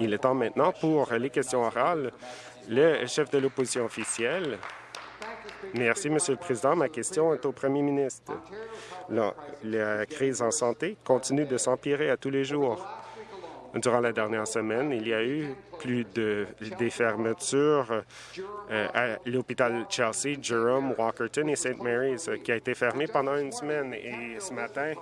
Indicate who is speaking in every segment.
Speaker 1: Il est temps maintenant pour les questions orales. Le chef de l'opposition officielle. Merci, Monsieur le Président. Ma question est au Premier ministre. La, la crise en santé continue de s'empirer à tous les jours. Durant la dernière semaine, il y a eu plus de des fermetures euh, à l'hôpital Chelsea, Jerome, Walkerton et St. Mary's, qui a été fermé pendant une semaine. Et ce matin,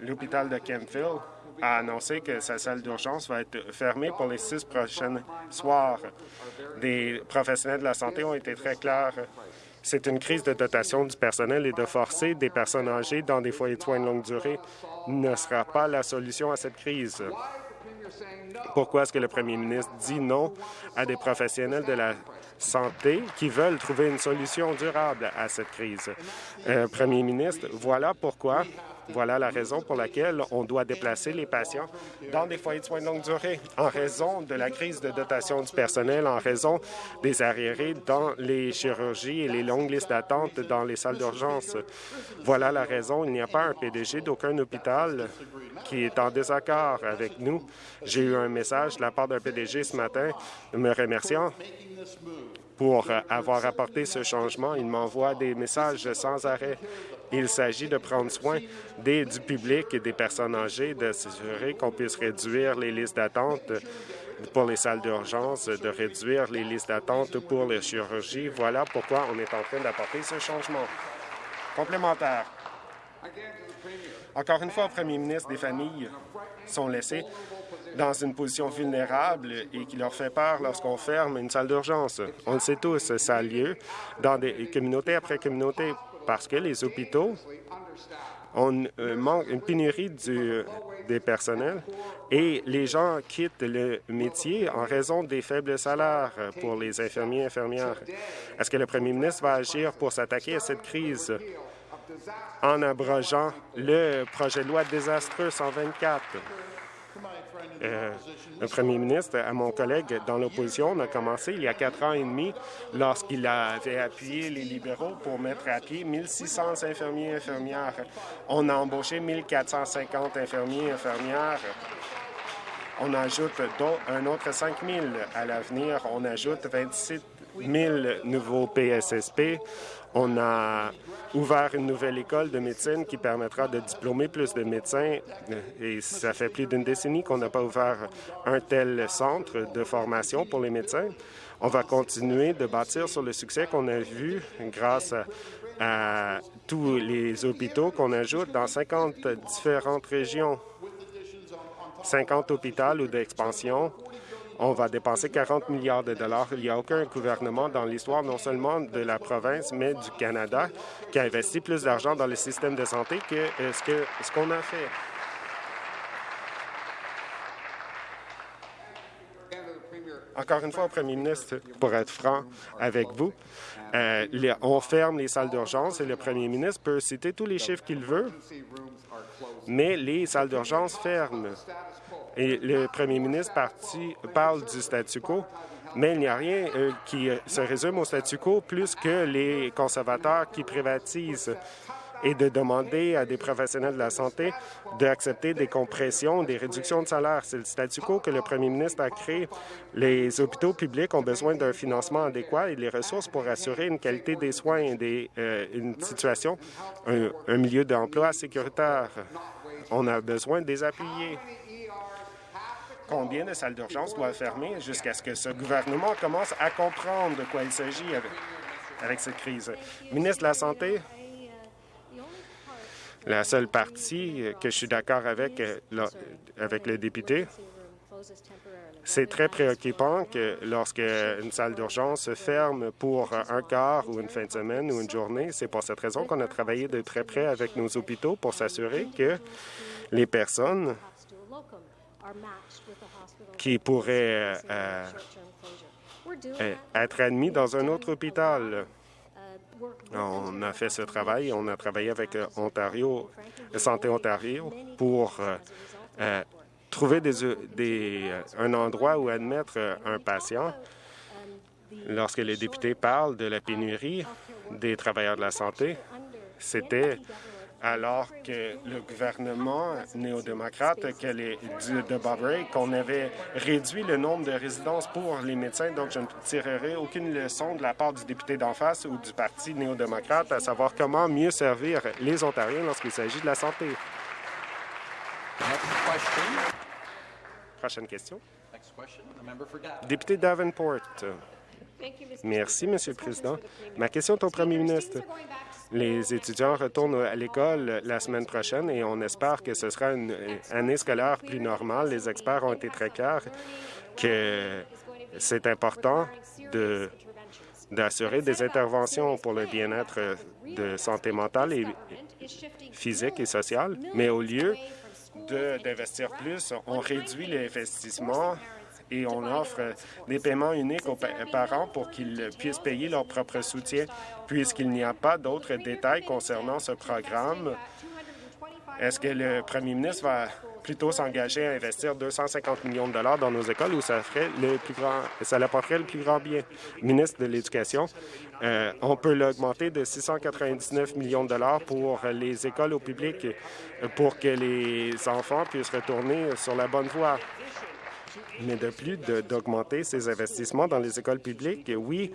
Speaker 1: l'hôpital de Kempville a annoncé que sa salle d'urgence va être fermée pour les six prochains soirs. Des professionnels de la santé ont été très clairs. C'est une crise de dotation du personnel et de forcer des personnes âgées dans des foyers de soins de longue durée ne sera pas la solution à cette crise. Pourquoi est-ce que le premier ministre dit non à des professionnels de la santé qui veulent trouver une solution durable à cette crise? Euh, premier ministre, voilà pourquoi voilà la raison pour laquelle on doit déplacer les patients dans des foyers de soins de longue durée en raison de la crise de dotation du personnel, en raison des arriérés dans les chirurgies et les longues listes d'attente dans les salles d'urgence. Voilà la raison. Il n'y a pas un PDG d'aucun hôpital qui est en désaccord avec nous. J'ai eu un message de la part d'un PDG ce matin me remerciant pour avoir apporté ce changement. Il m'envoie des messages sans arrêt. Il s'agit de prendre soin du public et des personnes âgées, de s'assurer qu'on puisse réduire les listes d'attente pour les salles d'urgence, de réduire les listes d'attente pour les chirurgies. Voilà pourquoi on est en train d'apporter ce changement. Complémentaire. Encore une fois, au premier ministre, des familles sont laissées dans une position vulnérable et qui leur fait peur lorsqu'on ferme une salle d'urgence. On le sait tous, ça a lieu dans des communautés après communauté parce que les hôpitaux ont euh, une pénurie des personnels et les gens quittent le métier en raison des faibles salaires pour les infirmiers et infirmières. Est-ce que le premier ministre va agir pour s'attaquer à cette crise en abrogeant le projet de loi désastreux 124? Euh, premier ministre, à mon collègue dans l'opposition, on a commencé il y a quatre ans et demi lorsqu'il avait appuyé les libéraux pour mettre à pied 1600 infirmiers et infirmières. On a embauché 1450 infirmiers et infirmières. On ajoute un autre 5 000 à l'avenir. On ajoute 27 000 nouveaux PSSP. On a ouvert une nouvelle école de médecine qui permettra de diplômer plus de médecins. Et ça fait plus d'une décennie qu'on n'a pas ouvert un tel centre de formation pour les médecins. On va continuer de bâtir sur le succès qu'on a vu grâce à, tous les hôpitaux qu'on ajoute dans 50 différentes régions. 50 hôpitaux ou d'expansion on va dépenser 40 milliards de dollars. Il n'y a aucun gouvernement dans l'histoire, non seulement de la province, mais du Canada, qui a investi plus d'argent dans le système de santé que euh, ce qu'on a fait. Encore une fois, au premier ministre, pour être franc avec vous, euh, on ferme les salles d'urgence et le premier ministre peut citer tous les chiffres qu'il veut, mais les salles d'urgence ferment. Le premier ministre parle du statu quo, mais il n'y a rien euh, qui se résume au statu quo plus que les conservateurs qui privatisent et de demander à des professionnels de la santé d'accepter des compressions, des réductions de salaire. C'est le statu quo que le premier ministre a créé. Les hôpitaux publics ont besoin d'un financement adéquat et des ressources pour assurer une qualité des soins et des, euh, une situation, un, milieu d'emploi sécuritaire. On a besoin de les combien de salles d'urgence doivent fermer jusqu'à ce que ce gouvernement commence à comprendre de quoi il s'agit avec, cette crise? Ministre de la Santé, la seule partie que je suis d'accord avec, euh, avec le député, c'est très préoccupant que lorsque une salle d'urgence se ferme pour un quart ou une fin de semaine ou une journée, c'est pour cette raison qu'on a travaillé de très près avec nos hôpitaux pour s'assurer que les personnes qui pourraient euh, euh, être admis dans un autre hôpital. On a fait ce travail, on a travaillé avec euh, Ontario, Santé Ontario pour trouver des, un endroit où admettre un patient. Lorsque les députés parlent de la pénurie des travailleurs de la santé, c'était alors que le gouvernement néo-démocrate de Bob Ray, qu'on avait réduit le nombre de résidences pour les médecins. Donc, je ne tirerai aucune leçon de la part du député d'en face ou du Parti néo-démocrate à savoir comment mieux servir les Ontariens lorsqu'il s'agit de la santé. Prochaine question. Député Davenport. Merci, Monsieur le Président. Ma question est au Premier ministre. Les étudiants retournent à l'école la semaine prochaine et on espère que ce sera une année scolaire plus normale. Les experts ont été très clairs que c'est important d'assurer des interventions pour le bien-être de santé mentale et physique et sociale, mais au lieu d'investir plus, on réduit l'investissement et on offre des paiements uniques aux parents pour qu'ils puissent payer leur propre soutien. Puisqu'il n'y a pas d'autres détails concernant ce programme, est-ce que le premier ministre va plutôt s'engager à investir 250 millions de dollars dans nos écoles ou ça ferait le plus grand, ça apporterait le plus grand bien? Ministre de l'Éducation, euh, on peut l'augmenter de 699 millions de dollars pour les écoles au public pour que les enfants puissent retourner sur la bonne voie mais de plus d'augmenter ces investissements dans les écoles publiques. Oui,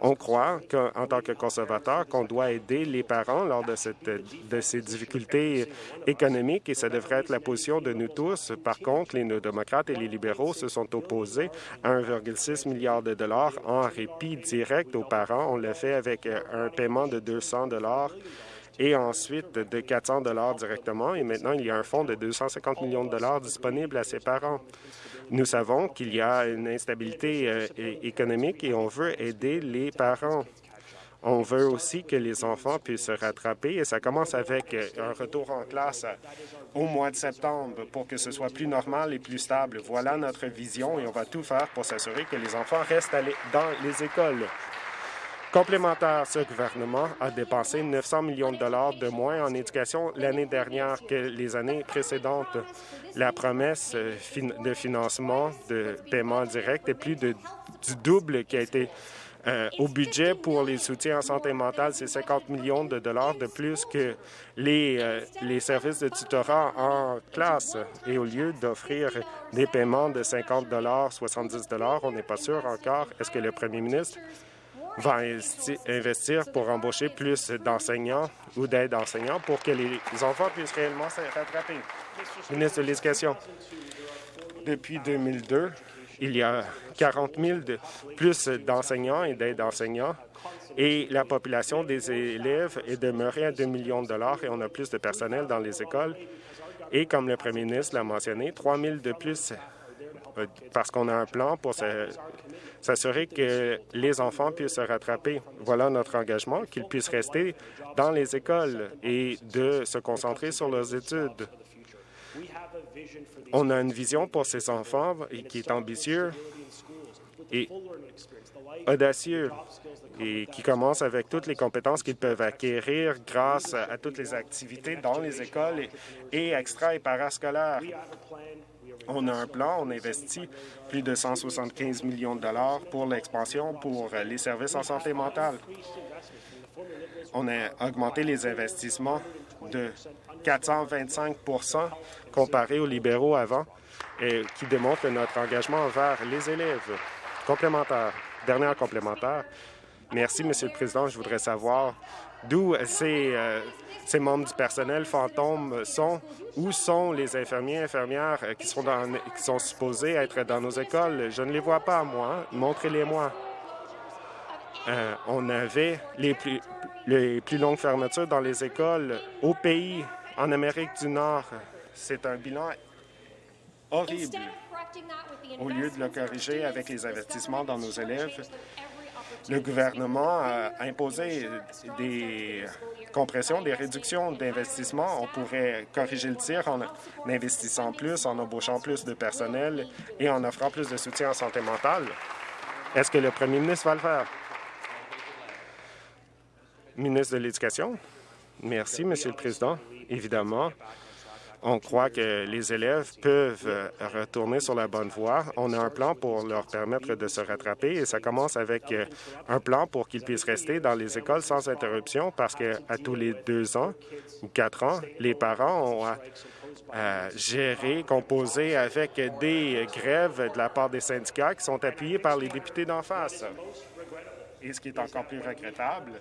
Speaker 1: on croit qu'en tant que conservateur, qu'on doit aider les parents lors de, cette, de ces difficultés économiques et ça devrait être la position de nous tous. Par contre, les néo-démocrates et les libéraux se sont opposés à 1,6 milliard de dollars en répit direct aux parents. On l'a fait avec un paiement de 200 dollars et ensuite de 400 dollars directement. Et maintenant, il y a un fonds de 250 millions de dollars disponible à ces parents. Nous savons qu'il y a une instabilité euh, économique et on veut aider les parents. On veut aussi que les enfants puissent se rattraper et ça commence avec euh, un retour en classe au mois de septembre pour que ce soit plus normal et plus stable. Voilà notre vision et on va tout faire pour s'assurer que les enfants restent dans les écoles. Complémentaire, ce gouvernement a dépensé 900 millions de dollars de moins en éducation l'année dernière que les années précédentes. La promesse euh, de financement de paiement direct est plus du double qui a été euh, au budget pour les soutiens en santé mentale, c'est 50 millions de dollars de plus que les, euh, les services de tutorat en classe. Et au lieu d'offrir des paiements de 50 dollars, 70 dollars, on n'est pas sûr encore. Est-ce que le premier ministre va investir pour embaucher plus d'enseignants ou d'aides enseignants pour que les enfants puissent réellement se rattraper. Ministre de l'Éducation, depuis 2002, il y a 40 000 de plus d'enseignants et d'aides enseignants et la population des élèves est demeurée à 2 millions de dollars et on a plus de personnel dans les écoles. Et comme le premier ministre l'a mentionné, 3 000 de plus parce qu'on a un plan pour s'assurer que les enfants puissent se rattraper. Voilà notre engagement, qu'ils puissent rester dans les écoles et de se concentrer sur leurs études. On a une vision pour ces enfants qui est ambitieux et audacieux et qui commence avec toutes les compétences qu'ils peuvent acquérir grâce à toutes les activités dans les écoles et extra- et parascolaires. On a un plan, on investit plus de 175 millions de dollars pour l'expansion pour les services en santé mentale. On a augmenté les investissements de 425% comparé aux libéraux avant, qui démontre notre engagement envers les élèves. Complémentaire. Dernière complémentaire. Merci, Monsieur le Président. Je voudrais savoir d'où ces, euh, ces membres du personnel fantômes sont, où sont les infirmiers et infirmières euh, qui sont, dans, qui sont supposés être dans nos écoles. Je ne les vois pas, moi. Montrez-les-moi. Euh, on avait les plus, les plus longues fermetures dans les écoles au pays, en Amérique du Nord. C'est un bilan horrible. Au lieu de le corriger avec les investissements dans nos élèves, le gouvernement a imposé des compressions, des réductions d'investissement. On pourrait corriger le tir en investissant plus, en embauchant plus de personnel et en offrant plus de soutien en santé mentale. Est-ce que le premier ministre va le faire? Ministre de l'Éducation? Merci, Monsieur le Président. Évidemment, On croit que les élèves peuvent euh, retourner sur la bonne voie. On a un plan pour leur permettre de se rattraper et ça commence avec euh, un plan pour qu'ils puissent rester dans les écoles sans interruption parce qu'à tous les deux ans ou quatre ans, les parents ont à, gérer, composer avec des grèves de la part des syndicats qui sont appuyés par les députés d'en face. Et ce qui est encore plus regrettable,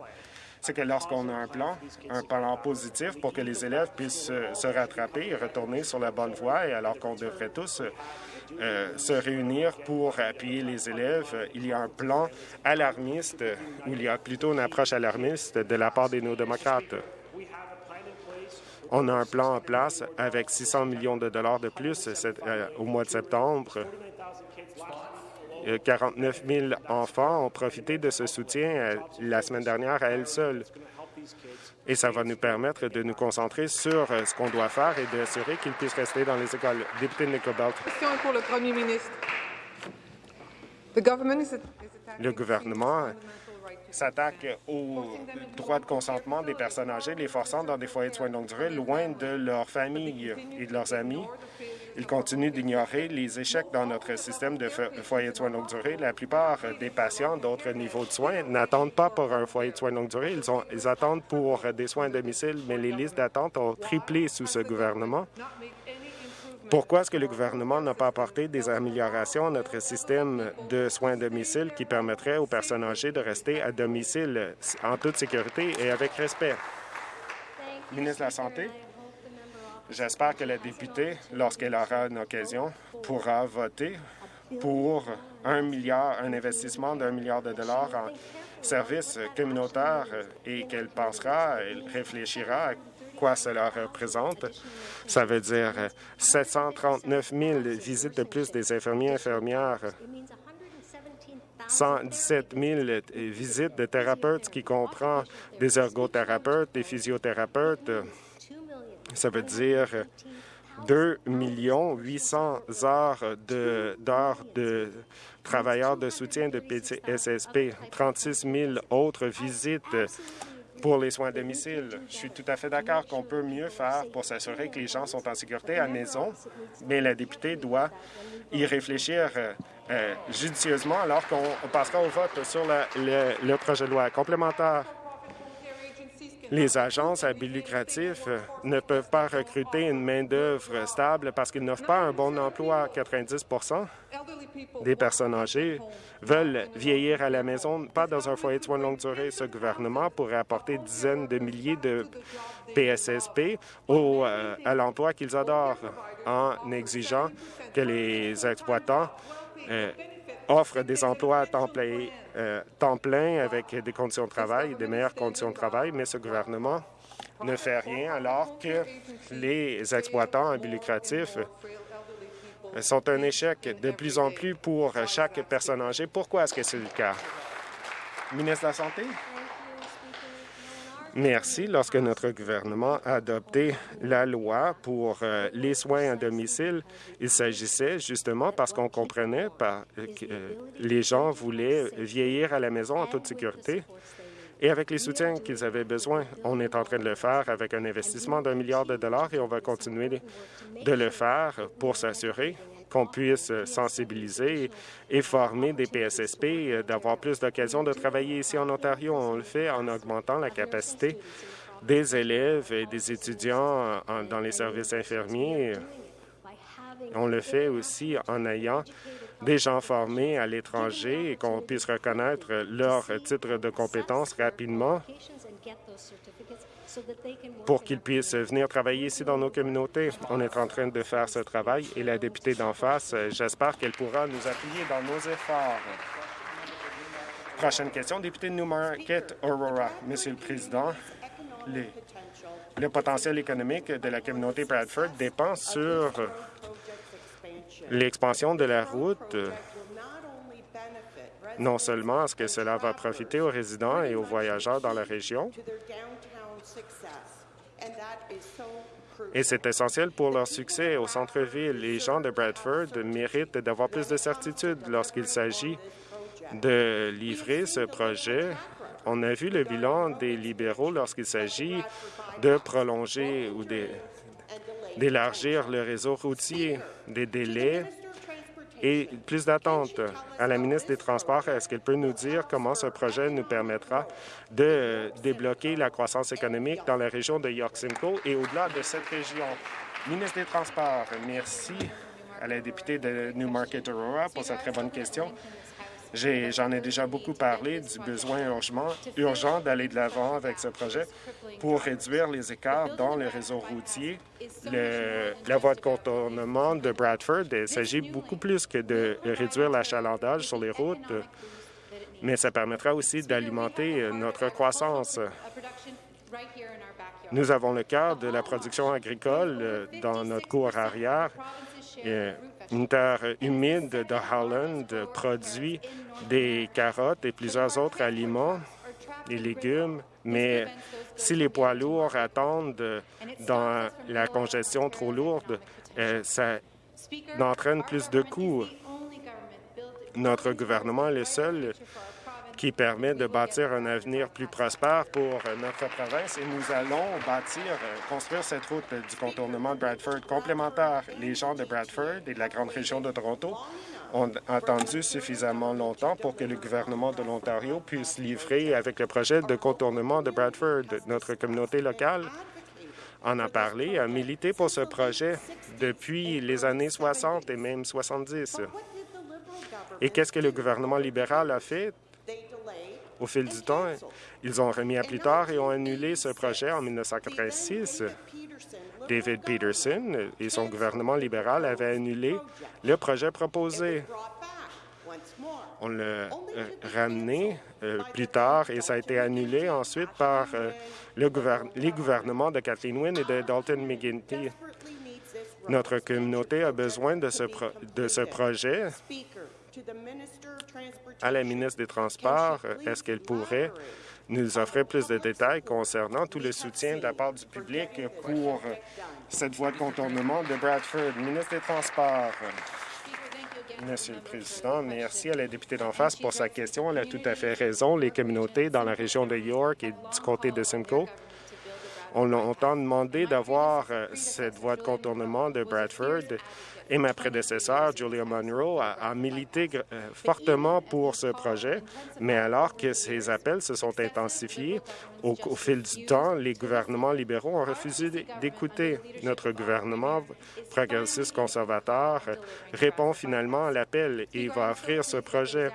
Speaker 1: c'est que lorsqu'on a un plan, un plan positif pour que les élèves puissent se, rattraper et retourner sur la bonne voie, et alors qu'on devrait tous euh, se réunir pour appuyer les élèves, il y a un plan alarmiste, ou il y a plutôt une approche alarmiste de la part des néo-démocrates. On a un plan en place avec 600 millions de dollars de plus euh, au mois de septembre 49 000 enfants ont profité de ce soutien euh, la semaine dernière à elles seules. Et ça va nous permettre de nous concentrer sur euh, ce qu'on doit faire et d'assurer qu'ils puissent rester dans les écoles. Député.
Speaker 2: Question pour le Premier ministre.
Speaker 1: Le gouvernement s'attaque aux droits de consentement des personnes âgées, les forçant dans des foyers de soins de longue durée loin de leur famille et de leurs amis. Ils continuent d'ignorer les échecs dans notre système de foyers de soins de longue durée. La plupart des patients d'autres niveaux de soins n'attendent pas pour un foyer de soins de longue durée. Ils, ont, ils attendent pour des soins à domicile, mais les listes d'attente ont triplé sous ce gouvernement. Pourquoi est-ce que le gouvernement n'a pas apporté des améliorations à notre système de soins à domicile qui permettrait aux personnes âgées de rester à domicile en toute sécurité et avec respect? Ministre de la Santé. J'espère que la députée, lorsqu'elle aura une occasion, pourra voter pour un milliard, un investissement d'un milliard de dollars en services communautaires et qu'elle pensera, réfléchira à cela représente. Ça veut dire 739 000 visites de plus des infirmiers et infirmières, 117 000 visites de thérapeutes, qui comprend des ergothérapeutes, des physiothérapeutes. Ça veut dire 2 800 heures d'heures de, travailleurs de soutien de PTSSP, 36 000 autres visites pour les soins à domicile. Je suis tout à fait d'accord qu'on peut mieux faire pour s'assurer que les gens sont en sécurité à la maison, mais la députée doit y réfléchir euh, euh, judicieusement alors qu'on passera au vote sur le projet de loi complémentaire. Les agences à but lucratif euh, ne peuvent pas recruter une main-d'œuvre stable parce qu'ils n'offrent pas un bon emploi. 90% des personnes âgées veulent vieillir à la maison, pas dans un foyer de soins de longue durée. Ce gouvernement pourrait apporter dizaines de milliers de PSSP au, euh, à l'emploi qu'ils adorent en exigeant que les exploitants euh, offre des emplois à temps plein, euh, temps plein avec des conditions de travail, des meilleures conditions de travail, mais ce gouvernement ne fait rien alors que les exploitants à but sont un échec de plus en plus pour chaque personne âgée. Pourquoi est-ce que c'est le cas? Ministre de la Santé? Merci. Lorsque notre gouvernement a adopté la loi pour euh, les soins à domicile, il s'agissait justement parce qu'on comprenait que euh, les gens voulaient vieillir à la maison en toute sécurité et avec les soutiens qu'ils avaient besoin. On est en train de le faire avec un investissement d'un milliard de dollars et on va continuer de le faire pour s'assurer qu'on puisse sensibiliser et former des PSSP, euh, d'avoir plus d'occasions de travailler ici en Ontario. On le fait en augmentant la capacité des élèves et des étudiants dans les services infirmiers. On le fait aussi en ayant des gens formés à l'étranger et qu'on puisse reconnaître leur titre de compétence rapidement pour qu'ils puissent venir travailler ici dans nos communautés. On est en train de faire ce travail et la députée d'en face, j'espère qu'elle pourra nous appuyer dans nos efforts. Prochaine question, député de Newmarket, Aurora. Monsieur le Président, le potentiel économique de la communauté Bradford dépend sur l'expansion de la route non seulement est-ce que cela va profiter aux résidents et aux voyageurs dans la région, et c'est essentiel pour leur succès au centre-ville. Les gens de Bradford méritent d'avoir plus de certitude lorsqu'il s'agit de livrer ce projet. On a vu le bilan des libéraux lorsqu'il s'agit de prolonger ou d'élargir le réseau routier, des délais et plus d'attentes. À la ministre des Transports, est-ce qu'elle peut nous dire comment ce projet nous permettra de débloquer la croissance économique dans la région de York Simcoe et au-delà de cette région? Ministre des Transports, merci à la députée de Newmarket Aurora pour cette très bonne question. J'en ai, déjà beaucoup parlé du besoin urgent d'aller de l'avant avec ce projet pour réduire les écarts dans le réseau routier. la voie de contournement de Bradford, il s'agit beaucoup plus que de réduire l'achalandage sur les routes, mais ça permettra aussi d'alimenter notre croissance. Nous avons le cas de la production agricole dans notre cour arrière une terre humide de Holland produit des carottes et plusieurs autres aliments et légumes, mais si les poids lourds attendent dans la congestion trop lourde, euh, ça entraîne plus de coûts. Notre gouvernement est le seul qui permet de bâtir un avenir plus prospère pour notre province et nous allons bâtir, construire cette route du contournement de Bradford complémentaire. Les gens de Bradford et de la grande région de Toronto ont attendu suffisamment longtemps pour que le gouvernement de l'Ontario puisse livrer avec le projet de contournement de Bradford. Notre communauté locale en a parlé, a milité pour ce projet depuis les années 60 et même 70. Et qu'est-ce que le gouvernement libéral a fait? Au fil du temps, ils ont remis à plus tard et ont annulé ce projet en 1986. David Peterson et son gouvernement libéral avaient annulé le projet proposé. On l'a euh, ramené euh, plus tard et ça a été annulé ensuite par euh, le les gouvernements de Kathleen Wynne et de Dalton McGuinty. Notre communauté a besoin de ce projet à la ministre des Transports, est-ce qu'elle pourrait nous offrir plus de détails concernant tout le soutien de la part du public pour cette voie de contournement de Bradford? Ministre des Transports. Monsieur le Président, merci à la députée d'en face pour sa question. Elle a tout à fait raison. Les communautés dans la région de York et du comté de Simcoe ont longtemps demandé d'avoir euh, cette voie de contournement de Bradford et ma prédécesseur, Julia Monroe, a, milité euh, fortement pour ce projet, mais alors que ces appels se sont intensifiés au, fil du temps, les gouvernements libéraux ont refusé d'écouter. Notre gouvernement progressiste conservateur répond finalement à l'appel et va offrir ce projet.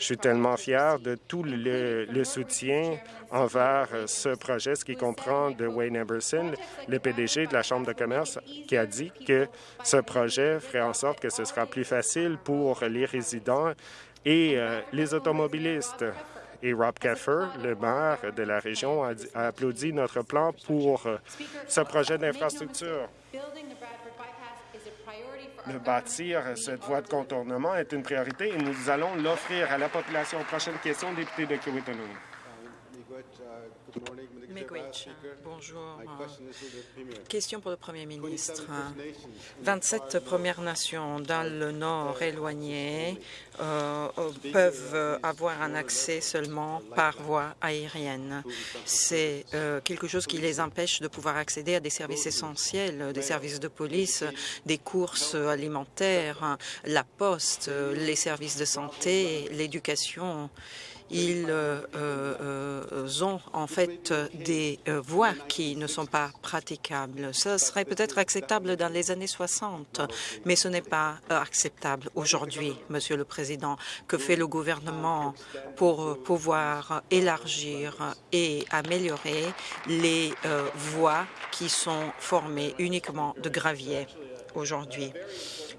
Speaker 1: Je suis tellement fier de tout le, soutien envers ce projet, ce qui comprend de Wayne Eberson, le PDG de la Chambre de commerce, qui a dit que ce projet ferait en sorte que ce sera plus facile pour les résidents et euh, les automobilistes. Et Rob Keffer, le maire de la région, a applaudi notre plan pour euh, ce projet d'infrastructure. De bâtir cette voie de contournement est une priorité et nous allons l'offrir à la population. Prochaine question, député de
Speaker 2: Bonjour. Question pour le Premier ministre. 27 Premières Nations dans le nord éloigné euh, peuvent avoir un accès seulement par voie aérienne. C'est euh, quelque chose qui les empêche de pouvoir accéder à des services essentiels, des services de police, des courses alimentaires, la poste, les services de santé, l'éducation ils euh, euh, ont en fait des euh, voies qui ne sont pas praticables. Ce serait peut-être acceptable dans les années 60, mais ce n'est pas acceptable aujourd'hui, Monsieur le Président. Que fait le gouvernement pour pouvoir élargir et améliorer les voies qui sont formées uniquement de gravier aujourd'hui?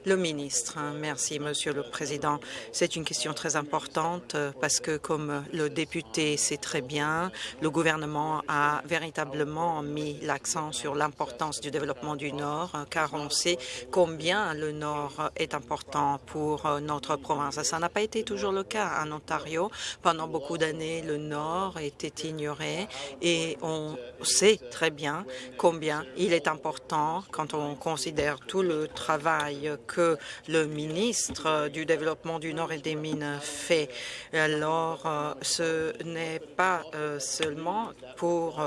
Speaker 2: Le ministre, merci, Monsieur le Président. C'est une question très importante euh, parce que, comme le député sait très bien, le gouvernement a véritablement mis l'accent sur l'importance du développement du Nord, euh, car on sait combien le Nord est important pour euh, notre province. Ça n'a pas été toujours le cas en Ontario. Pendant beaucoup d'années, le Nord était ignoré et on sait très bien combien il est important quand on considère tout le travail que le ministre du Développement du Nord et des Mines fait. Alors, ce n'est pas seulement pour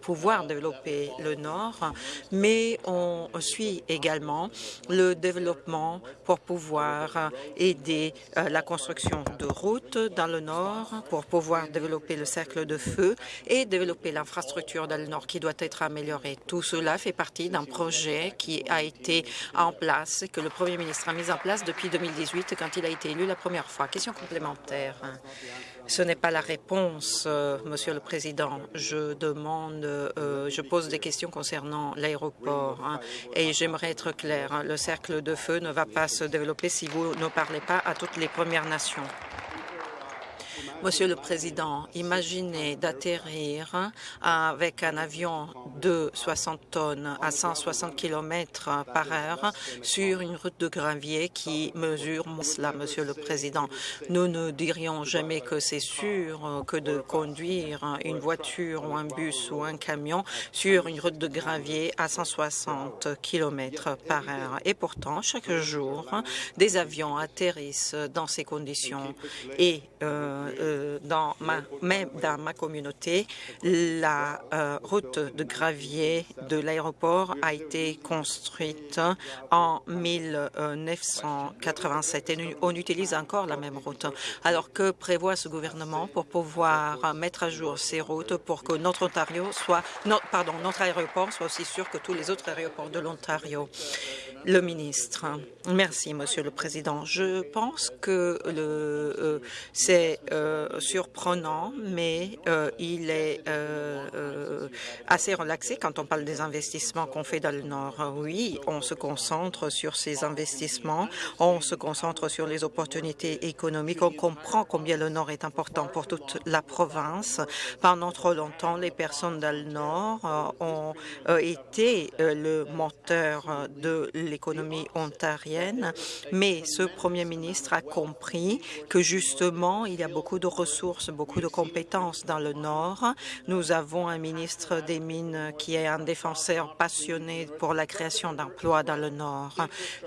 Speaker 2: pouvoir développer le Nord, mais on suit également le développement pour pouvoir aider la construction de routes dans le Nord, pour pouvoir développer le cercle de feu et développer l'infrastructure dans le Nord qui doit être améliorée. Tout cela fait partie d'un projet qui a été en place, que le Premier ministre a mis en place depuis 2018 quand il a été élu la première fois. Question complémentaire. Ce n'est pas la réponse, euh, Monsieur le Président. Je demande, euh, je pose des questions concernant l'aéroport hein, et j'aimerais être clair. Hein. le cercle de feu ne va pas se développer si vous ne parlez pas à toutes les Premières Nations. Monsieur le Président, imaginez d'atterrir avec un avion de 60 tonnes à 160 km par heure sur une route de gravier qui mesure cela, Monsieur le Président. Nous ne dirions jamais que c'est sûr que de conduire une voiture ou un bus ou un camion sur une route de gravier à 160 km par heure. Et pourtant, chaque jour, des avions atterrissent dans ces conditions et euh, euh, dans ma, même dans ma communauté, la euh, route de gravier de l'aéroport a été construite en 1987 et on utilise encore la même route. Alors que prévoit ce gouvernement pour pouvoir mettre à jour ces routes pour que notre Ontario soit, pardon, notre aéroport soit aussi sûr que tous les autres aéroports de l'Ontario? Le ministre. Merci, Monsieur le Président. Je pense que euh, c'est euh, surprenant, mais euh, il est assez relaxé quand on parle des investissements qu'on fait dans le Nord. Oui, on se concentre sur ces investissements, on se concentre sur les opportunités économiques, on comprend combien le Nord est important pour toute la province. Pendant trop longtemps, les personnes dans le Nord ont été le moteur de l'économie ontarienne, mais ce Premier ministre a compris que justement, il y a beaucoup de ressources, beaucoup de compétences dans le Nord. Nous avons un ministre des Mines qui est un défenseur passionné pour la création d'emplois dans le Nord.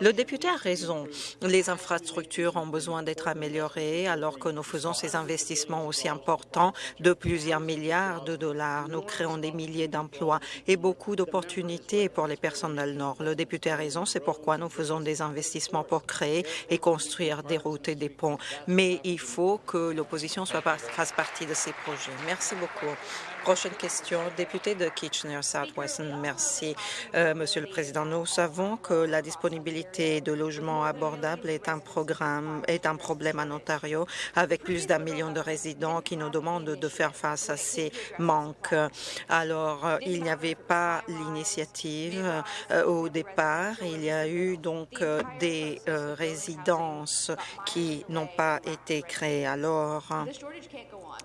Speaker 2: Le député a raison. Les infrastructures ont besoin d'être améliorées alors que nous faisons ces investissements aussi importants de plusieurs milliards de dollars. Nous créons des milliers d'emplois et beaucoup d'opportunités pour les personnes dans le Nord. Le député a raison, c'est pourquoi nous faisons des investissements pour créer et construire des routes et des ponts. Mais il faut que l'opposition fasse partie de ces projets. Merci beaucoup. Prochaine question, député de Kitchener-Southwest. Merci, euh, Monsieur le Président. Nous savons que la disponibilité de logements abordables est un programme, est un problème en Ontario, avec plus d'un million de résidents qui nous demandent de faire face à ces manques. Alors, euh, il n'y avait pas l'initiative euh, au départ. Il y a eu donc des résidences qui n'ont pas été créées. Alors,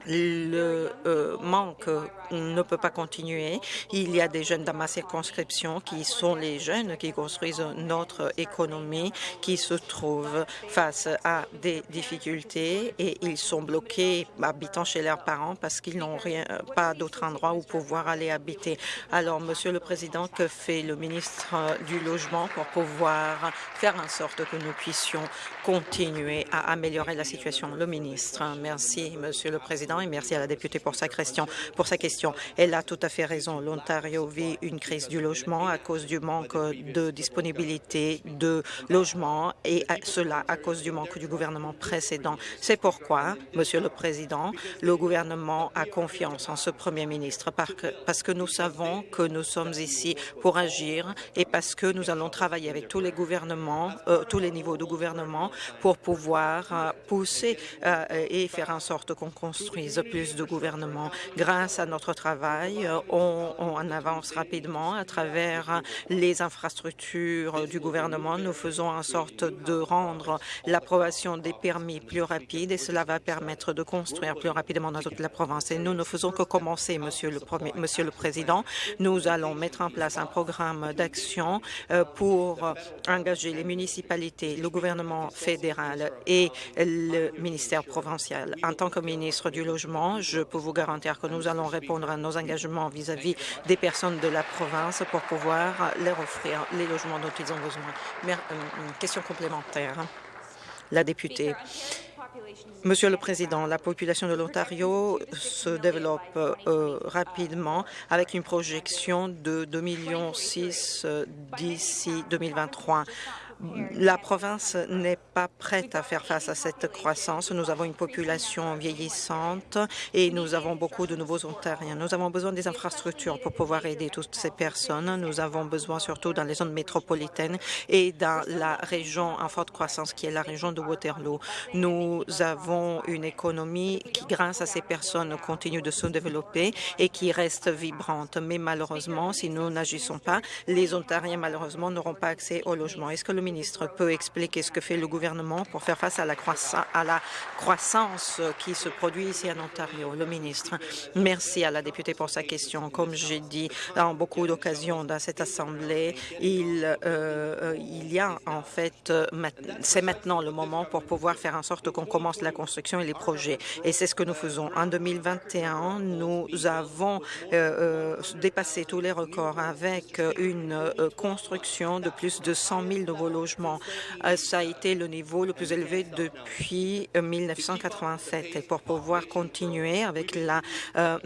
Speaker 2: le euh, manque ne peut pas continuer. Il y a des jeunes dans ma circonscription qui sont les jeunes qui construisent notre économie, qui se trouvent face à des difficultés et ils sont bloqués habitant chez leurs parents parce qu'ils n'ont rien, pas d'autre endroit où pouvoir aller habiter. Alors, Monsieur le Président, que fait le ministre du Logement pour pouvoir faire en sorte que nous puissions continuer à améliorer la situation? Le ministre. Merci, Monsieur le Président et merci à la députée pour sa question. Pour sa question. Elle a tout à fait raison. L'Ontario vit une crise du logement à cause du manque de disponibilité de logements et cela à cause du manque du gouvernement précédent. C'est pourquoi, Monsieur le Président, le gouvernement a confiance en ce Premier ministre parce que nous savons que nous sommes ici pour agir et parce que nous allons travailler avec tous les gouvernements, euh, tous les niveaux de gouvernement pour pouvoir euh, pousser euh, et faire en sorte qu'on construise plus de gouvernement. Grâce à notre travail, on, on avance rapidement à travers les infrastructures du gouvernement. Nous faisons en sorte de rendre l'approbation des permis plus rapide et cela va permettre de construire plus rapidement dans toute la province. Et nous ne faisons que commencer, Monsieur le, Monsieur le Président. Nous allons mettre en place un programme d'action euh, pour engager les municipalités, le gouvernement fédéral et le ministère provincial. En tant que ministre du logement. Je peux vous garantir que nous allons répondre à nos engagements vis-à-vis des personnes de la province pour pouvoir leur offrir les logements dont ils ont besoin. Mais, question complémentaire. La députée. Monsieur le Président, la population de l'Ontario se développe euh, rapidement avec une projection de 2,6 millions euh, d'ici 2023 la province n'est pas prête à faire face à cette croissance. Nous avons une population vieillissante et nous avons beaucoup de nouveaux Ontariens. Nous avons besoin des infrastructures pour pouvoir aider toutes ces personnes. Nous avons besoin surtout dans les zones métropolitaines et dans la région en forte croissance qui est la région de Waterloo. Nous avons une économie qui, grâce à ces personnes, continue de se développer et qui reste vibrante. Mais malheureusement, si nous n'agissons pas, les Ontariens, malheureusement, n'auront pas accès au logement. Est-ce que le ministre peut expliquer ce que fait le gouvernement pour faire face à la, croissance qui se produit ici en Ontario. Le ministre, merci à la députée pour sa question. Comme j'ai dit en beaucoup d'occasions dans cette Assemblée, il, euh, il y a en fait, c'est maintenant le moment pour pouvoir faire en sorte qu'on commence la construction et les projets. Et c'est ce que nous faisons. En 2021, nous avons euh, euh, dépassé tous les records avec une construction de plus de 100 000 nouveaux Euh, ça a été le niveau le plus élevé depuis 1987. Euh, Et pour pouvoir continuer avec la, euh,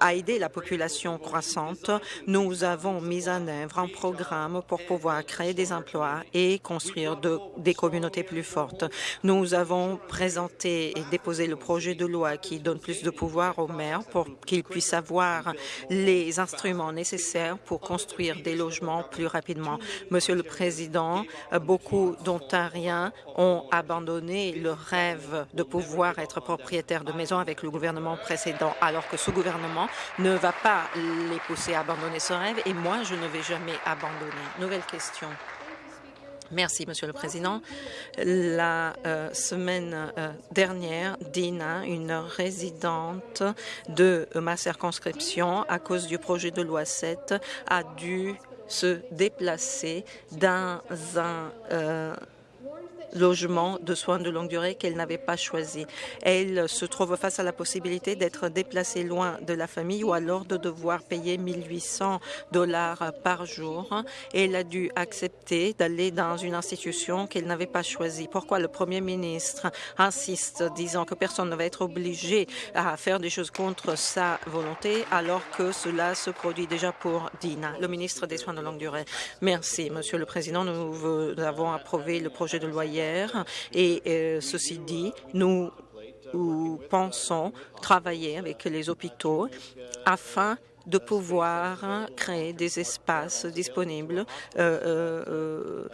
Speaker 2: à aider la population croissante, nous avons mis en œuvre un programme pour pouvoir créer des emplois et construire de, des communautés plus fortes. Nous avons présenté et déposé le projet de loi qui donne plus de pouvoir aux maires pour qu'ils puissent avoir les instruments nécessaires pour construire des logements plus rapidement. Monsieur le Président, Beaucoup d'Ontariens ont abandonné le rêve de pouvoir être propriétaires de maisons avec le gouvernement précédent, alors que ce gouvernement ne va pas les pousser à abandonner ce rêve et moi, je ne vais jamais abandonner. Nouvelle question. Merci, Monsieur le Président. La euh, semaine euh, dernière, Dina, une résidente de ma circonscription, à cause du projet de loi 7, a dû se déplacer dans un euh, logement de soins de longue durée qu'elle n'avait pas choisi. Elle se trouve face à la possibilité d'être déplacée loin de la famille ou alors de devoir payer 1800 dollars par jour. Elle a dû accepter d'aller dans une institution qu'elle n'avait pas choisie. Pourquoi le Premier ministre insiste, disant que personne ne va être obligé à faire des choses contre sa volonté, alors que cela se produit déjà pour Dina, le ministre des Soins de longue durée. Merci, Monsieur le Président. Nous avons approuvé le projet de loi et euh, ceci dit, nous pensons travailler avec les hôpitaux afin de pouvoir créer des espaces disponibles, euh, euh, euh,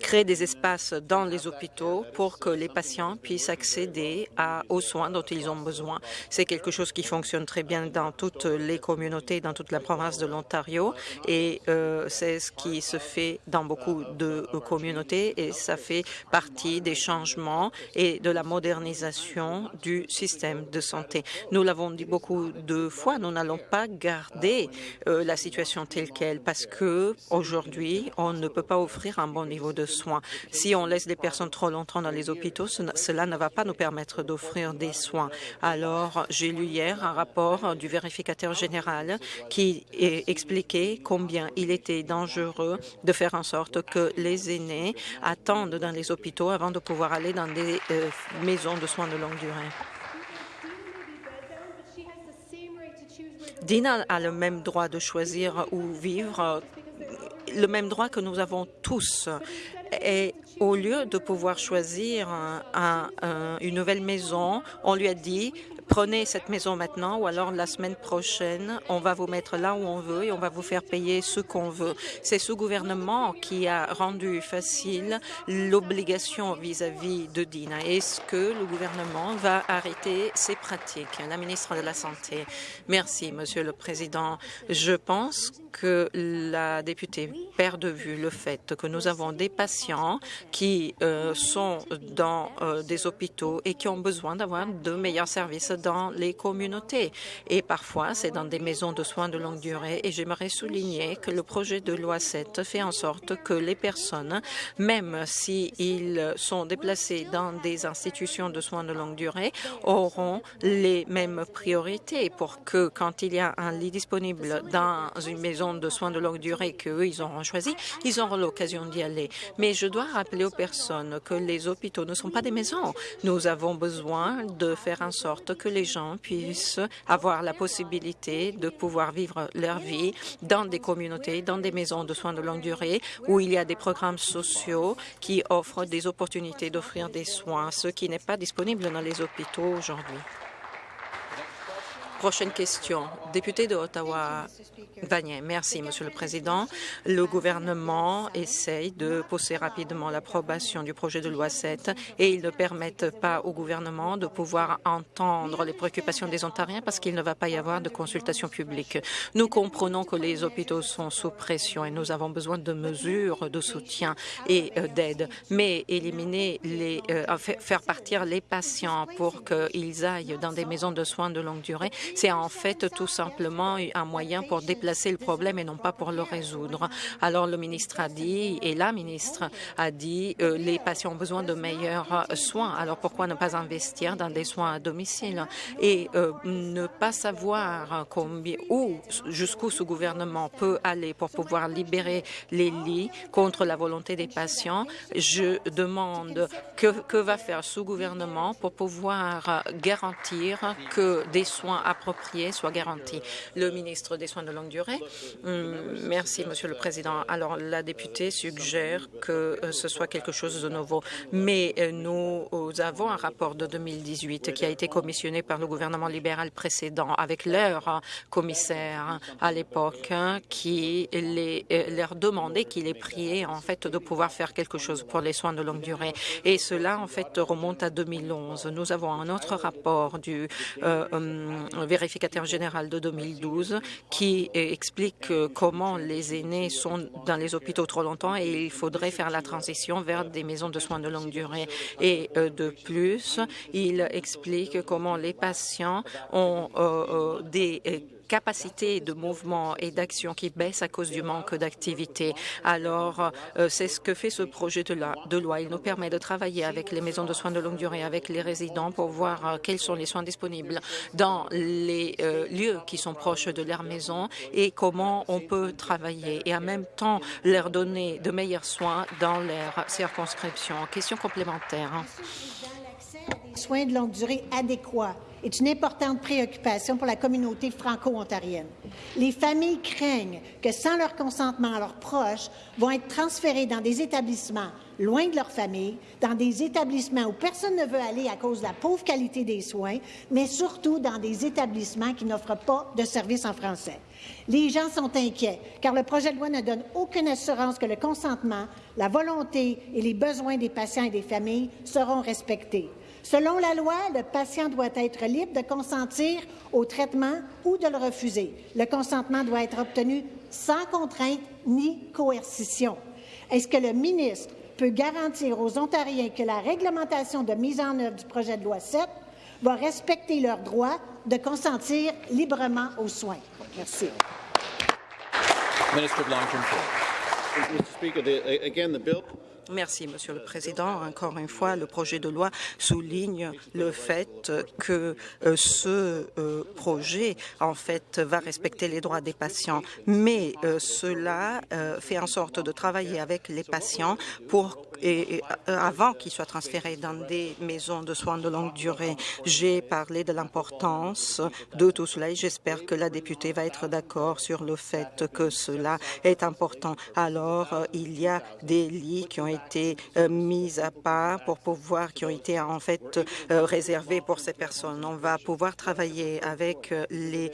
Speaker 2: créer des espaces dans les hôpitaux pour que les patients puissent accéder aux soins dont ils ont besoin. C'est quelque chose qui fonctionne très bien dans toutes les communautés, dans toute la province de l'Ontario et c'est ce qui se fait dans beaucoup de communautés et ça fait partie des changements et de la modernisation du système de santé. Nous l'avons dit beaucoup de fois, nous n'allons pas garder euh, la situation telle qu'elle parce que aujourd'hui, on ne peut pas offrir un bon niveau de soins. Si on laisse les personnes trop longtemps dans les hôpitaux, cela ne va pas nous permettre d'offrir des soins. Alors, j'ai lu hier un rapport du vérificateur général qui expliquait combien il était dangereux de faire en sorte que les aînés attendent dans les hôpitaux avant de pouvoir aller dans des euh, maisons de soins de longue durée. Dina a le même droit de choisir où vivre, le même droit que nous avons tous. Au lieu de pouvoir choisir une nouvelle maison, on lui a dit prenez cette maison maintenant ou alors la semaine prochaine, on va vous mettre là où on veut et on va vous faire payer ce qu'on veut. C'est ce gouvernement qui a rendu facile l'obligation vis-à-vis de Dina. Est-ce que le gouvernement va arrêter ces pratiques? La ministre de la Santé. Merci, Monsieur le Président. Je pense que la députée perd de vue le fait que nous avons des patients qui euh, sont dans euh, des hôpitaux et qui ont besoin d'avoir de meilleurs services dans les communautés. Et parfois, c'est dans des maisons de soins de longue durée. Et j'aimerais souligner que le projet de loi 7 fait en sorte que les personnes, même s'ils sont déplacés dans des institutions de soins de longue durée, auront les mêmes priorités pour que quand il y a un lit disponible dans une maison de soins de longue durée qu'eux, ils auront choisi, ils auront l'occasion d'y aller. Mais je dois rappeler aux personnes que les hôpitaux ne sont pas des maisons. Nous avons besoin de faire en sorte que les gens puissent avoir la possibilité de pouvoir vivre leur vie dans des communautés, dans des maisons de soins de longue durée, où il y a des programmes sociaux qui offrent des opportunités d'offrir des soins, ce qui n'est pas disponible dans les hôpitaux aujourd'hui. Prochaine question. Député de Ottawa, Vanier. Merci, Monsieur le Président. Le gouvernement essaye de pousser rapidement l'approbation du projet de loi 7 et ils ne permettent pas au gouvernement de pouvoir entendre les préoccupations des Ontariens parce qu'il ne va pas y avoir de consultation publique. Nous comprenons que les hôpitaux sont sous pression et nous avons besoin de mesures de soutien et euh, d'aide, mais éliminer les, euh, faire partir les patients pour qu'ils aillent dans des maisons de soins de longue durée, c'est en fait tout simplement un moyen pour déplacer le problème et non pas pour le résoudre. Alors le ministre a dit, et la ministre a dit, euh, les patients ont besoin de meilleurs soins. Alors pourquoi ne pas investir dans des soins à domicile et euh, ne pas savoir combien ou jusqu'où ce gouvernement peut aller pour pouvoir libérer les lits contre la volonté des patients? Je demande que, que va faire ce gouvernement pour pouvoir garantir que des soins appropriée soit. Le ministre des Soins de longue durée. Hum, merci, Monsieur le Président. Alors, la députée suggère que euh, ce soit quelque chose de nouveau, mais euh, nous avons un rapport de 2018 qui a été commissionné par le gouvernement libéral précédent avec leur commissaire à l'époque qui les, euh, leur demandait, qui les priait en fait de pouvoir faire quelque chose pour les soins de longue durée. Et cela en fait remonte à 2011. Nous avons un autre rapport du hum, vérificateur général de 2012 qui explique comment les aînés sont dans les hôpitaux trop longtemps et il faudrait faire la transition vers des maisons de soins de longue durée. Et euh, de plus, il explique comment les patients ont euh, euh, des capacité de mouvement et d'action qui baisse à cause du manque d'activité. Alors, euh, c'est ce que fait ce projet de, loi. Il nous permet de travailler avec les maisons de soins de longue durée, avec les résidents pour voir euh, quels sont les soins disponibles dans les euh, lieux qui sont proches de leur maison et comment on peut travailler et en même temps leur donner de meilleurs soins dans leur circonscription. Question complémentaire.
Speaker 3: soins de longue durée adéquats est une importante préoccupation pour la communauté franco-ontarienne. Les familles craignent que, sans leur consentement, leurs proches vont être transférés dans des établissements loin de leur famille, dans des établissements où personne ne veut aller à cause de la pauvre qualité des soins, mais surtout dans des établissements qui n'offrent pas de services en français. Les gens sont inquiets car le projet de loi ne donne aucune assurance que le consentement, la volonté et les besoins des patients et des familles seront respectés. Selon la loi, le patient doit être libre de consentir au traitement ou de le refuser. Le consentement doit être obtenu sans contrainte ni coercition. Est-ce que le ministre peut garantir aux Ontariens que la réglementation de mise en œuvre du projet de loi 7 va respecter leur droit de consentir librement aux soins? Merci.
Speaker 2: Merci, Monsieur le Président. Encore une fois, le projet de loi souligne le fait que euh, ce euh, projet, en fait, va respecter les droits des patients, mais euh, cela fait en sorte de travailler avec les patients pour et, avant qu'ils soient transférés dans des maisons de soins de longue durée. J'ai parlé de l'importance de tout cela et j'espère que la députée va être d'accord sur le fait que cela est important. Alors, il y a des lits qui ont été euh, mises à part pour pouvoir, qui ont été en fait euh, réservées pour ces personnes. On va pouvoir travailler avec euh, les